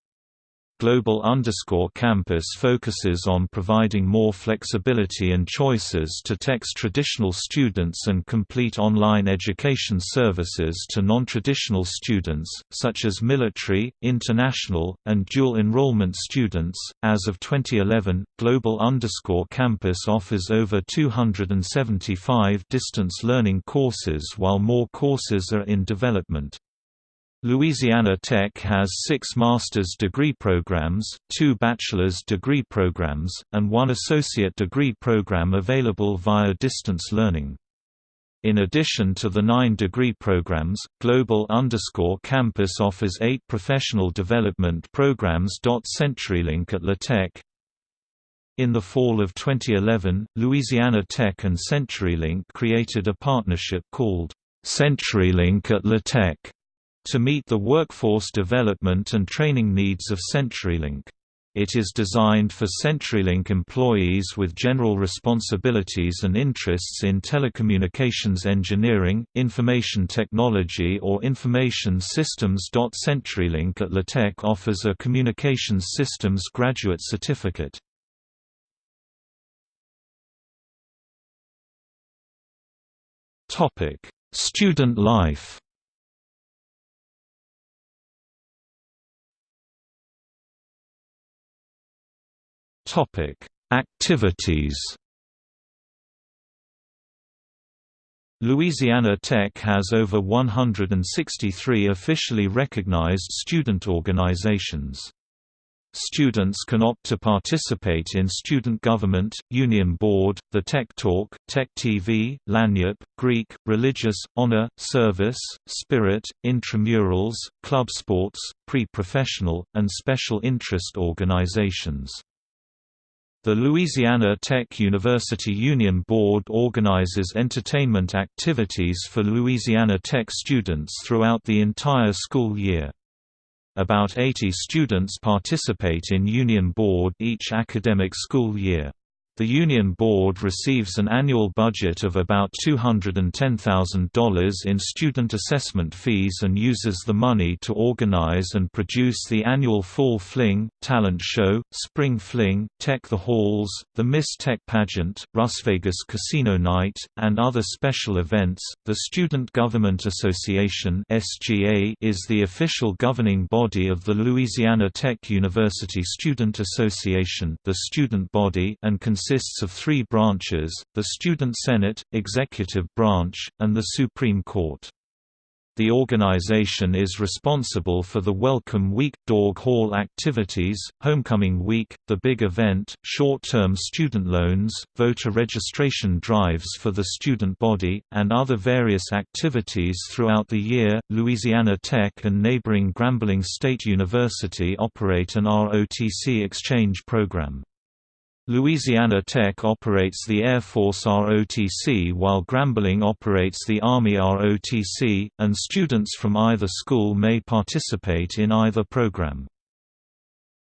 Speaker 1: Global Underscore Campus focuses on providing more flexibility and choices to Tech's traditional students and complete online education services to non-traditional students, such as military, international, and dual enrollment students. As of 2011, Global Underscore Campus offers over 275 distance learning courses while more courses are in development. Louisiana Tech has six master's degree programs, two bachelor's degree programs, and one associate degree program available via distance learning. In addition to the nine degree programs, Global Underscore Campus offers eight professional development programs. CenturyLink at La Tech In the fall of 2011, Louisiana Tech and CenturyLink created a partnership called CenturyLink at La Tech to meet the workforce development and training needs of CenturyLink. It is designed for CenturyLink employees with general responsibilities and interests in telecommunications engineering, information technology or information systems. CenturyLink at La Tech offers a communications systems graduate certificate. Student life Activities. Louisiana Tech has over 163 officially recognized student organizations. Students can opt to participate in student government, union board, the Tech Talk, Tech TV, Lagniappe, Greek, religious, honor, service, spirit, intramurals, club sports, pre-professional, and special interest organizations. The Louisiana Tech University Union Board organizes entertainment activities for Louisiana Tech students throughout the entire school year. About 80 students participate in Union Board each academic school year. The Union Board receives an annual budget of about $210,000 in student assessment fees and uses the money to organize and produce the annual Fall Fling, Talent Show, Spring Fling, Tech the Halls, the Miss Tech Pageant, Las Vegas Casino Night, and other special events. The Student Government Association (SGA) is the official governing body of the Louisiana Tech University Student Association, the student body, and consists consists of three branches, the Student Senate, Executive Branch, and the Supreme Court. The organization is responsible for the Welcome Week, Dog Hall activities, Homecoming Week, the Big Event, short-term student loans, voter registration drives for the student body, and other various activities throughout the year. Louisiana Tech and neighboring Grambling State University operate an ROTC exchange program. Louisiana Tech operates the Air Force ROTC while Grambling operates the Army ROTC, and students from either school may participate in either program.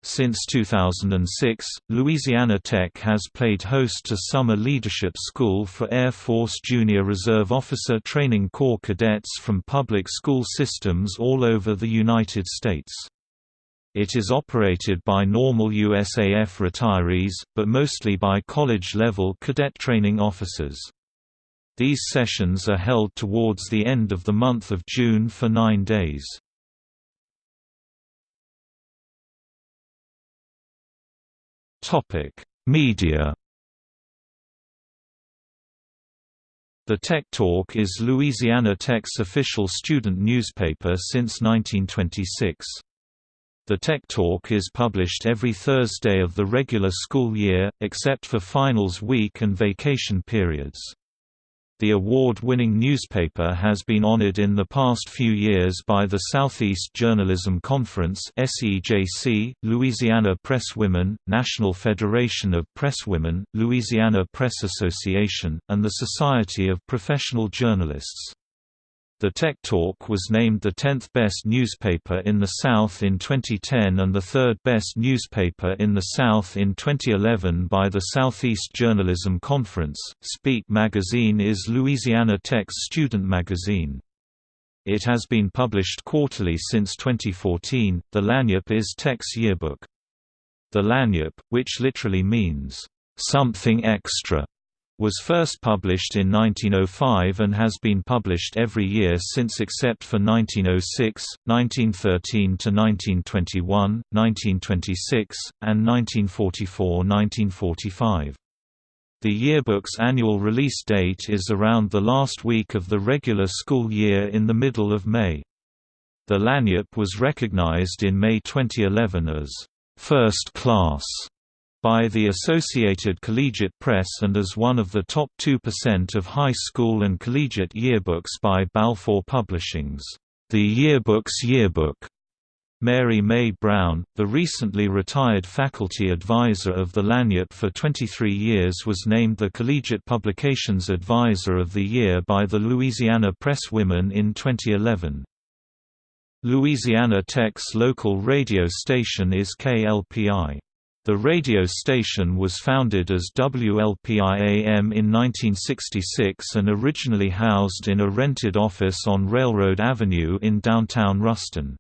Speaker 1: Since 2006, Louisiana Tech has played host to Summer Leadership School for Air Force Junior Reserve Officer Training Corps cadets from public school systems all over the United States. It is operated by normal USAF retirees, but mostly by college-level cadet training officers. These sessions are held towards the end of the month of June for nine days. Media The Tech Talk is Louisiana Tech's official student newspaper since 1926. The Tech Talk is published every Thursday of the regular school year, except for finals week and vacation periods. The award-winning newspaper has been honored in the past few years by the Southeast Journalism Conference SEJC, Louisiana Presswomen, National Federation of Presswomen, Louisiana Press Association, and the Society of Professional Journalists. The Tech Talk was named the 10th best newspaper in the South in 2010 and the third best newspaper in the South in 2011 by the Southeast Journalism Conference. Speak magazine is Louisiana Tech's student magazine. It has been published quarterly since 2014. The Lagniappe is Tech's yearbook. The Lagniappe, which literally means something extra, was first published in 1905 and has been published every year since except for 1906, 1913–1921, 1926, and 1944–1945. The yearbook's annual release date is around the last week of the regular school year in the middle of May. The Lagniappe was recognized in May 2011 as first class by the Associated Collegiate Press and as one of the top 2% of high school and collegiate yearbooks by Balfour Publishing's The Yearbook's Yearbook. Mary May Brown, the recently retired faculty advisor of the Lagniappe for 23 years was named the Collegiate Publications Advisor of the Year by the Louisiana Press Women in 2011. Louisiana Tech's local radio station is KLPI. The radio station was founded as WLPI-AM in 1966 and originally housed in a rented office on Railroad Avenue in downtown Ruston.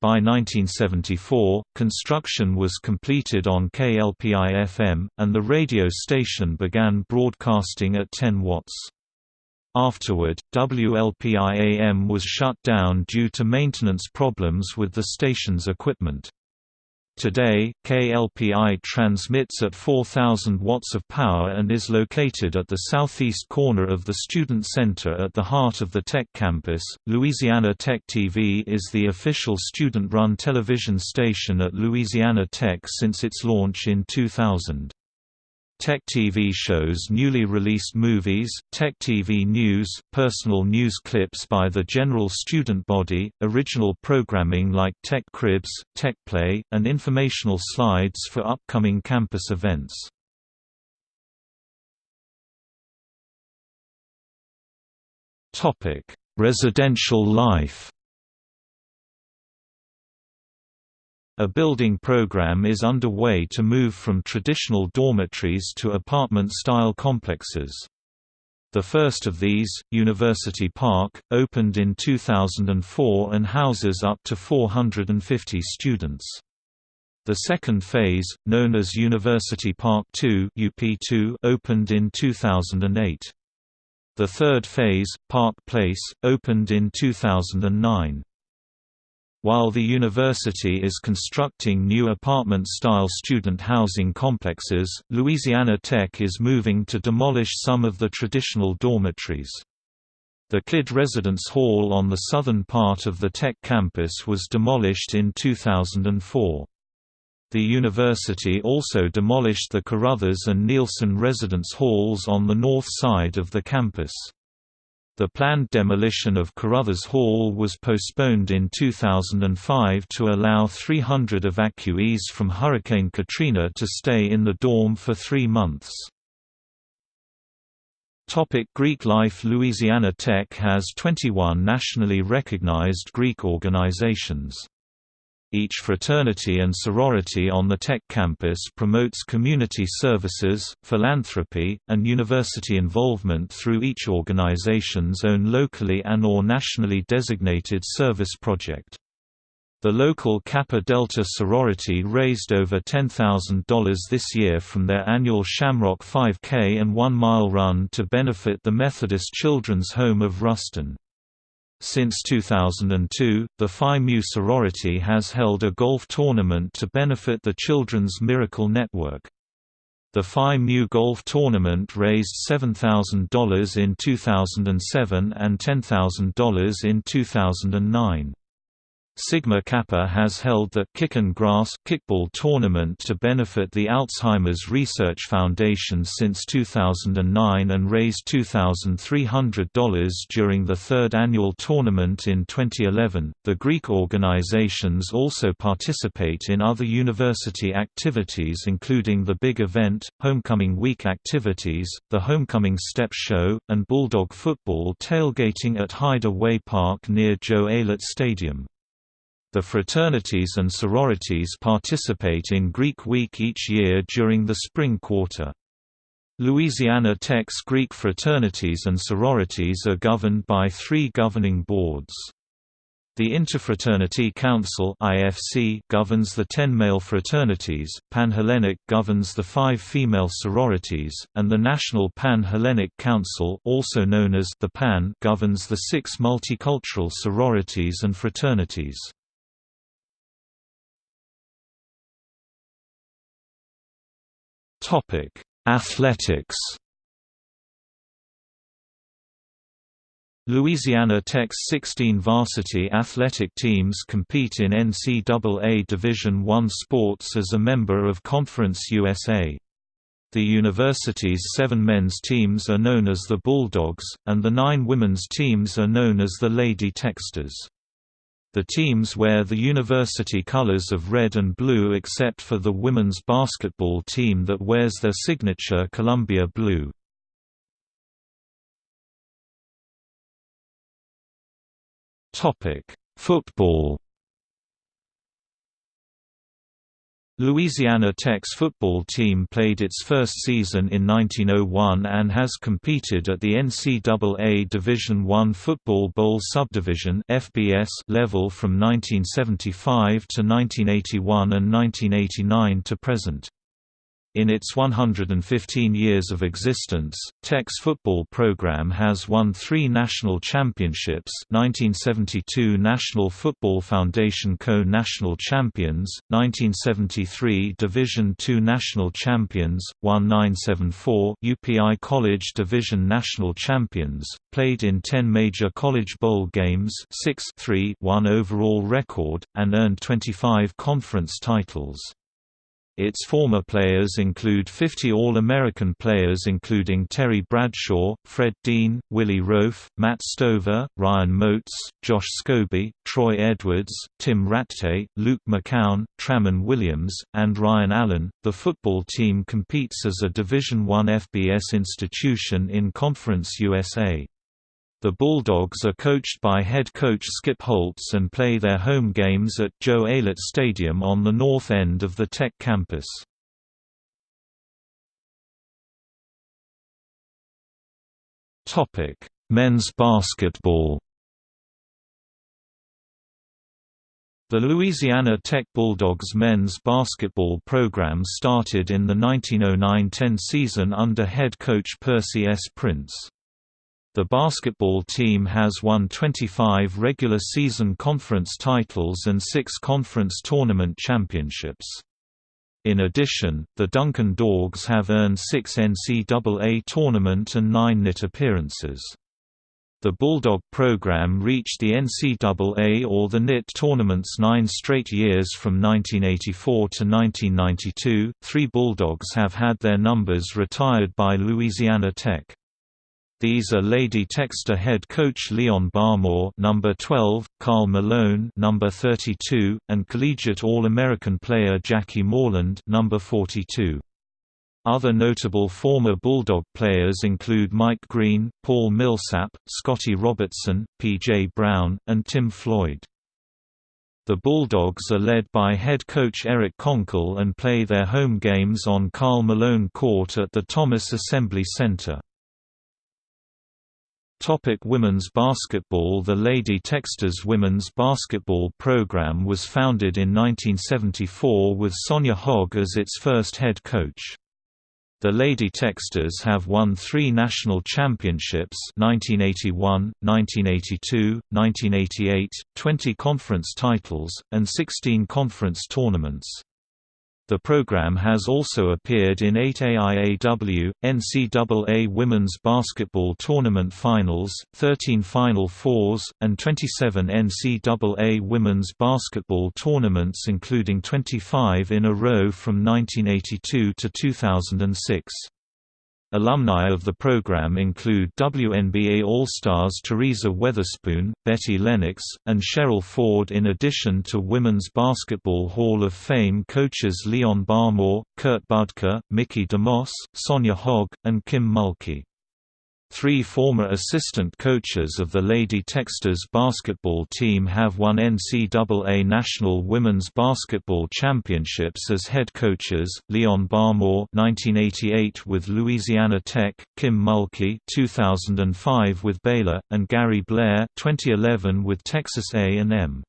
Speaker 1: By 1974, construction was completed on KLPI-FM, and the radio station began broadcasting at 10 watts. Afterward, WLPI-AM was shut down due to maintenance problems with the station's equipment. Today, KLPI transmits at 4,000 watts of power and is located at the southeast corner of the Student Center at the heart of the Tech campus. Louisiana Tech TV is the official student run television station at Louisiana Tech since its launch in 2000. Tech TV shows newly released movies, Tech TV News, personal news clips by the general student body, original programming like Tech Cribs, Tech Play, and informational slides for upcoming campus events. Residential life A building program is underway to move from traditional dormitories to apartment-style complexes. The first of these, University Park, opened in 2004 and houses up to 450 students. The second phase, known as University Park 2 UP2, opened in 2008. The third phase, Park Place, opened in 2009. While the university is constructing new apartment-style student housing complexes, Louisiana Tech is moving to demolish some of the traditional dormitories. The KID Residence Hall on the southern part of the Tech campus was demolished in 2004. The university also demolished the Carruthers and Nielsen residence halls on the north side of the campus. The planned demolition of Carruthers Hall was postponed in 2005 to allow 300 evacuees from Hurricane Katrina to stay in the dorm for three months. Topic Greek life Louisiana Tech has 21 nationally recognized Greek organizations. Each fraternity and sorority on the Tech campus promotes community services, philanthropy, and university involvement through each organization's own locally and or nationally designated service project. The local Kappa Delta sorority raised over $10,000 this year from their annual Shamrock 5K and One Mile Run to benefit the Methodist Children's Home of Ruston. Since 2002, the Phi Mu sorority has held a golf tournament to benefit the Children's Miracle Network. The Phi Mu Golf Tournament raised $7,000 in 2007 and $10,000 in 2009. Sigma Kappa has held the Kick and Grass kickball tournament to benefit the Alzheimer's Research Foundation since 2009 and raised $2,300 during the third annual tournament in 2011. The Greek organizations also participate in other university activities including the Big Event, Homecoming Week activities, the Homecoming Step Show, and Bulldog football tailgating at Hyder Way Park near Joe Aillet Stadium. The fraternities and sororities participate in Greek Week each year during the spring quarter. Louisiana Tech's Greek fraternities and sororities are governed by three governing boards. The Interfraternity Council (IFC) governs the 10 male fraternities, Panhellenic governs the 5 female sororities, and the National Pan-Hellenic Council, also known as the PAN, governs the 6 multicultural sororities and fraternities. Topic: Athletics. Louisiana Tech's 16 varsity athletic teams compete in NCAA Division I sports as a member of Conference USA. The university's seven men's teams are known as the Bulldogs, and the nine women's teams are known as the Lady Techsters. The teams wear the university colors of red and blue except for the women's basketball team that wears their signature Columbia blue. Football Louisiana Tech's football team played its first season in 1901 and has competed at the NCAA Division I Football Bowl Subdivision (FBS) level from 1975 to 1981 and 1989 to present. In its 115 years of existence, Tech's football program has won three national championships 1972 National Football Foundation Co-National Champions, 1973 Division II National Champions, 1974 UPI College Division National Champions, played in 10 major college bowl games 6 3 1 overall record, and earned 25 conference titles. Its former players include 50 All-American players including Terry Bradshaw, Fred Dean, Willie Roaf, Matt Stover, Ryan Moats, Josh Scobee, Troy Edwards, Tim Rattay, Luke McCown, Tramon Williams, and Ryan Allen. The football team competes as a Division I FBS institution in Conference USA. The Bulldogs are coached by head coach Skip Holtz and play their home games at Joe Aillet Stadium on the north end of the Tech campus. Men's basketball The Louisiana Tech Bulldogs men's basketball program started in the 1909–10 season under head coach Percy S. Prince. The basketball team has won 25 regular season conference titles and six conference tournament championships. In addition, the Dunkin' Dogs have earned six NCAA tournament and nine NIT appearances. The Bulldog program reached the NCAA or the NIT tournaments nine straight years from 1984 to 1992. Three Bulldogs have had their numbers retired by Louisiana Tech. These are Lady Techster head coach Leon Barmore, number 12, Karl Malone, number 32, and collegiate All-American player Jackie Moreland, number 42. Other notable former Bulldog players include Mike Green, Paul Millsap, Scotty Robertson, P.J. Brown, and Tim Floyd. The Bulldogs are led by head coach Eric Konkol and play their home games on Karl Malone Court at the Thomas Assembly Center. Topic women's basketball The Lady Techsters women's basketball program was founded in 1974 with Sonja Hogg as its first head coach. The Lady Techsters have won three national championships 1981, 1982, 1988, 20 conference titles, and 16 conference tournaments. The program has also appeared in eight AIAW, NCAA Women's Basketball Tournament Finals, 13 Final Fours, and 27 NCAA Women's Basketball Tournaments including 25 in a row from 1982 to 2006. Alumni of the program include WNBA All-Stars Teresa Weatherspoon, Betty Lennox, and Cheryl Ford in addition to Women's Basketball Hall of Fame coaches Leon Barmore, Kurt Budke, Mickey DeMoss, Sonja Hogg, and Kim Mulkey. Three former assistant coaches of the Lady Techsters basketball team have won NCAA National Women's Basketball Championships as head coaches, Leon Barmore 1988 with Louisiana Tech, Kim Mulkey 2005 with Baylor, and Gary Blair 2011 with Texas A&M.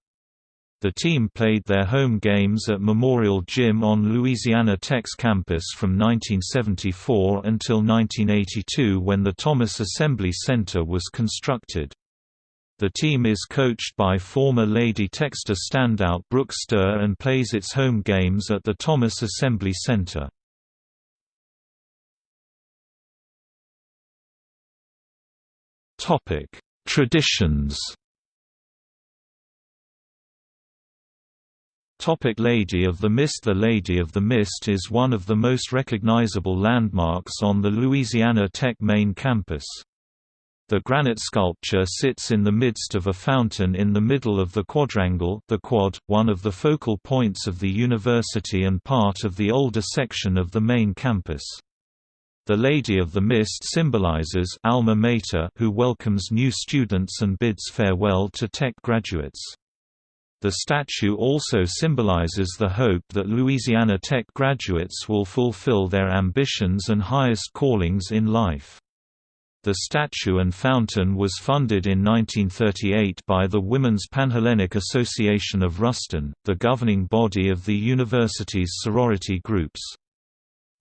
Speaker 1: The team played their home games at Memorial Gym on Louisiana Tech's campus from 1974 until 1982 when the Thomas Assembly Center was constructed. The team is coached by former Lady Techster standout Brooke Stoehr and plays its home games at the Thomas Assembly Center. Traditions Topic Lady of the Mist The Lady of the Mist is one of the most recognizable landmarks on the Louisiana Tech main campus. The granite sculpture sits in the midst of a fountain in the middle of the quadrangle the quad, one of the focal points of the university and part of the older section of the main campus. The Lady of the Mist symbolizes alma mater who welcomes new students and bids farewell to Tech graduates. The statue also symbolizes the hope that Louisiana Tech graduates will fulfill their ambitions and highest callings in life. The statue and fountain was funded in 1938 by the Women's Panhellenic Association of Ruston, the governing body of the university's sorority groups.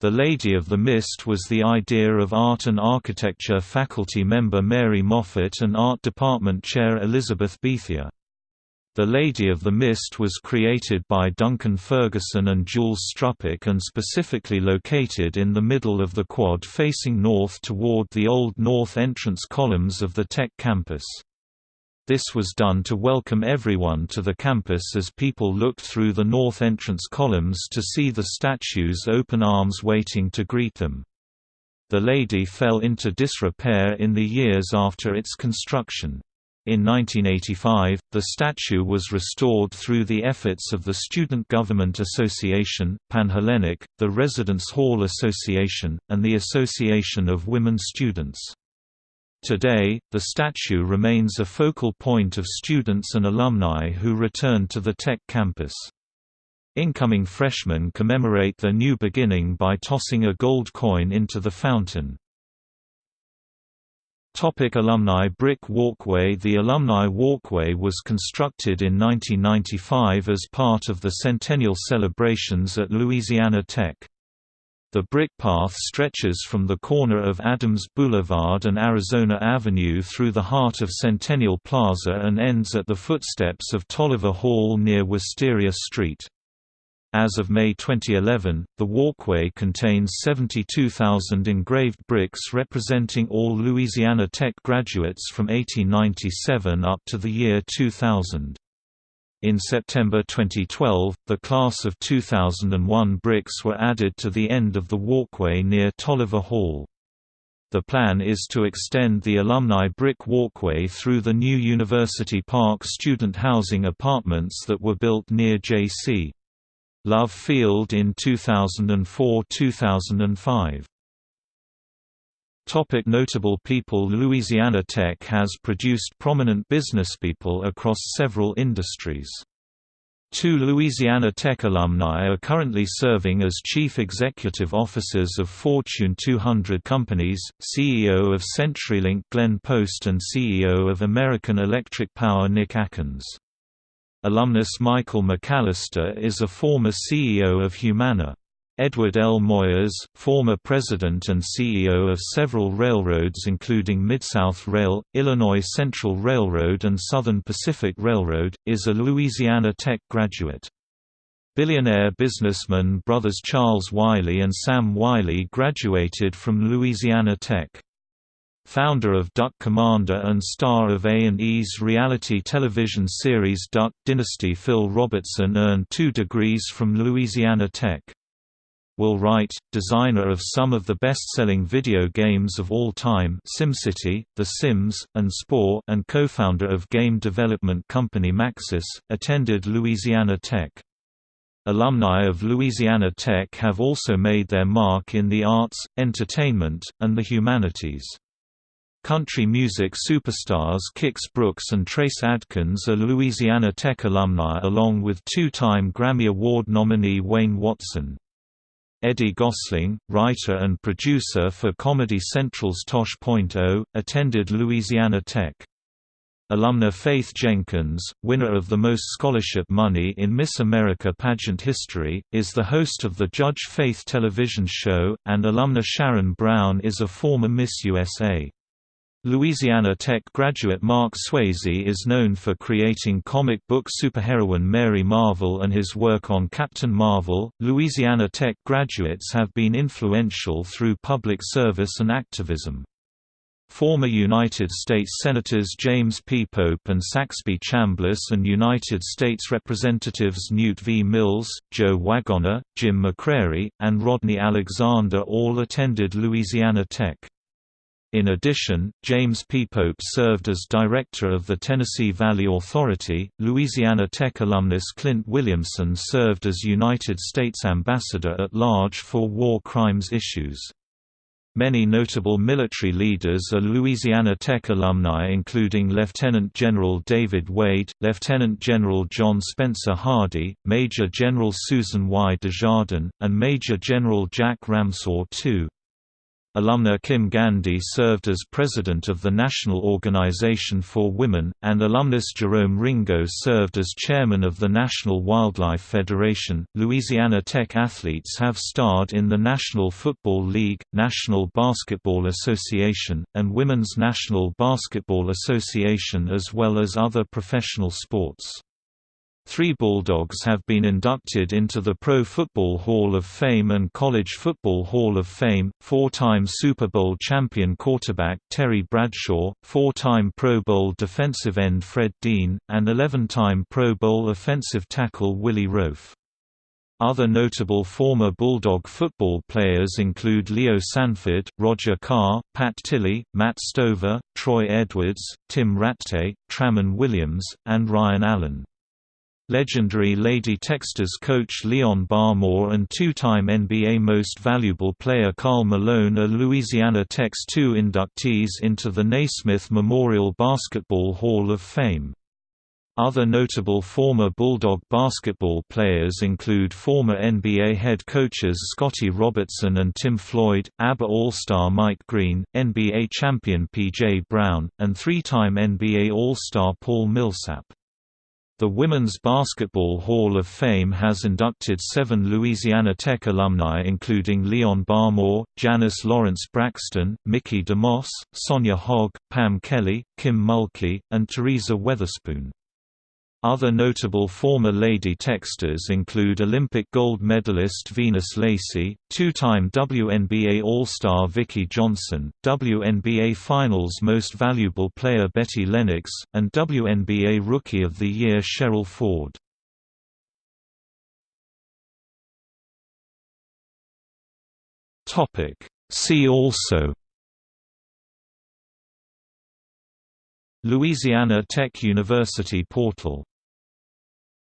Speaker 1: The Lady of the Mist was the idea of art and architecture faculty member Mary Moffett and art department chair Elizabeth Bethea. The Lady of the Mist was created by Duncan Ferguson and Jules Struppeck and specifically located in the middle of the quad facing north toward the old north entrance columns of the Tech campus. This was done to welcome everyone to the campus as people looked through the north entrance columns to see the statues open arms waiting to greet them. The lady fell into disrepair in the years after its construction. In 1985, the statue was restored through the efforts of the Student Government Association, Panhellenic, the Residence Hall Association, and the Association of Women Students. Today, the statue remains a focal point of students and alumni who return to the Tech campus. Incoming freshmen commemorate their new beginning by tossing a gold coin into the fountain. Topic alumni Brick Walkway The Alumni Walkway was constructed in 1995 as part of the centennial celebrations at Louisiana Tech. The brick path stretches from the corner of Adams Boulevard and Arizona Avenue through the heart of Centennial Plaza and ends at the footsteps of Tolliver Hall near Wisteria Street. As of May 2011, the walkway contains 72,000 engraved bricks representing all Louisiana Tech graduates from 1897 up to the year 2000. In September 2012, the class of 2001 bricks were added to the end of the walkway near Tolliver Hall. The plan is to extend the alumni brick walkway through the new University Park student housing apartments that were built near J.C. Love Field in 2004–2005. Topic notable people Louisiana Tech has produced prominent businesspeople across several industries. Two Louisiana Tech alumni are currently serving as chief executive officers of Fortune 200 companies, CEO of CenturyLink Glenn Post and CEO of American Electric Power Nick Akins. Alumnus Michael McCallister is a former CEO of Humana. Edward L. Moyers, former president and CEO of several railroads including Mid-South Rail, Illinois Central Railroad and Southern Pacific Railroad, is a Louisiana Tech graduate. Billionaire businessman brothers Charles Wyly and Sam Wyly graduated from Louisiana Tech. Founder of Duck Commander and star of A&E's reality television series Duck Dynasty Phil Robertson earned two degrees from Louisiana Tech. Will Wright, designer of some of the best-selling video games of all time SimCity, The Sims, and Spore and co-founder of game development company Maxis, attended Louisiana Tech. Alumni of Louisiana Tech have also made their mark in the arts, entertainment, and the humanities. Country music superstars Kix Brooks and Trace Adkins are Louisiana Tech alumni along with two-time Grammy Award nominee Wayne Watson. Eddie Gossling, writer and producer for Comedy Central's Tosh.0, attended Louisiana Tech. Alumna Faith Jenkins, winner of the most scholarship money in Miss America pageant history, is the host of the Judge Faith television show, and alumna Sharon Brown is a former Miss USA. Louisiana Tech graduate Marc Swayze is known for creating comic book superheroine Mary Marvel and his work on Captain Marvel. Louisiana Tech graduates have been influential through public service and activism. Former United States Senators James P. Pope and Saxby Chambliss and United States Representatives Newt V. Mills, Joe Waggonner, Jim McCrery, and Rodney Alexander all attended Louisiana Tech. In addition, James P. Pope served as director of the Tennessee Valley Authority. Louisiana Tech alumnus Clint Williamson served as United States Ambassador at Large for war crimes issues. Many notable military leaders are Louisiana Tech alumni including Lieutenant General David Wade, Lieutenant General John Spencer Hardy, Major General Susan Y. Desjardins, and Major General Jack Ramsaur II. Alumna Kim Gandy served as president of the National Organization for Women, and alumnus Jerome Ringo served as chairman of the National Wildlife Federation. Louisiana Tech athletes have starred in the National Football League, National Basketball Association, and Women's National Basketball Association as well as other professional sports. Three Bulldogs have been inducted into the Pro Football Hall of Fame and College Football Hall of Fame, four-time Super Bowl champion quarterback Terry Bradshaw, four-time Pro Bowl defensive end Fred Dean, and 11-time Pro Bowl offensive tackle Willie Roaf. Other notable former Bulldog football players include Leo Sanford, Roger Carr, Pat Tilley, Matt Stover, Troy Edwards, Tim Rattay, Tramon Williams, and Ryan Allen. Legendary Lady Techsters coach Leon Barmore and two-time NBA Most Valuable Player Karl Malone are Louisiana Tech's two inductees into the Naismith Memorial Basketball Hall of Fame. Other notable former Bulldog basketball players include former NBA head coaches Scotty Robertson and Tim Floyd, ABA All-Star Mike Green, NBA champion P.J. Brown, and three-time NBA All-Star Paul Millsap. The Women's Basketball Hall of Fame has inducted seven Louisiana Tech alumni including Leon Barmore, Janice Lawrence Braxton, Mickey DeMoss, Sonja Hogg, Pam Kelly, Kim Mulkey, and Teresa Weatherspoon. Other notable former Lady Techsters include Olympic gold medalist Venus Lacey, two-time WNBA All-Star Vicki Johnson, WNBA Finals Most Valuable Player Betty Lennox, and WNBA Rookie of the Year Cheryl Ford. See also Louisiana Tech University portal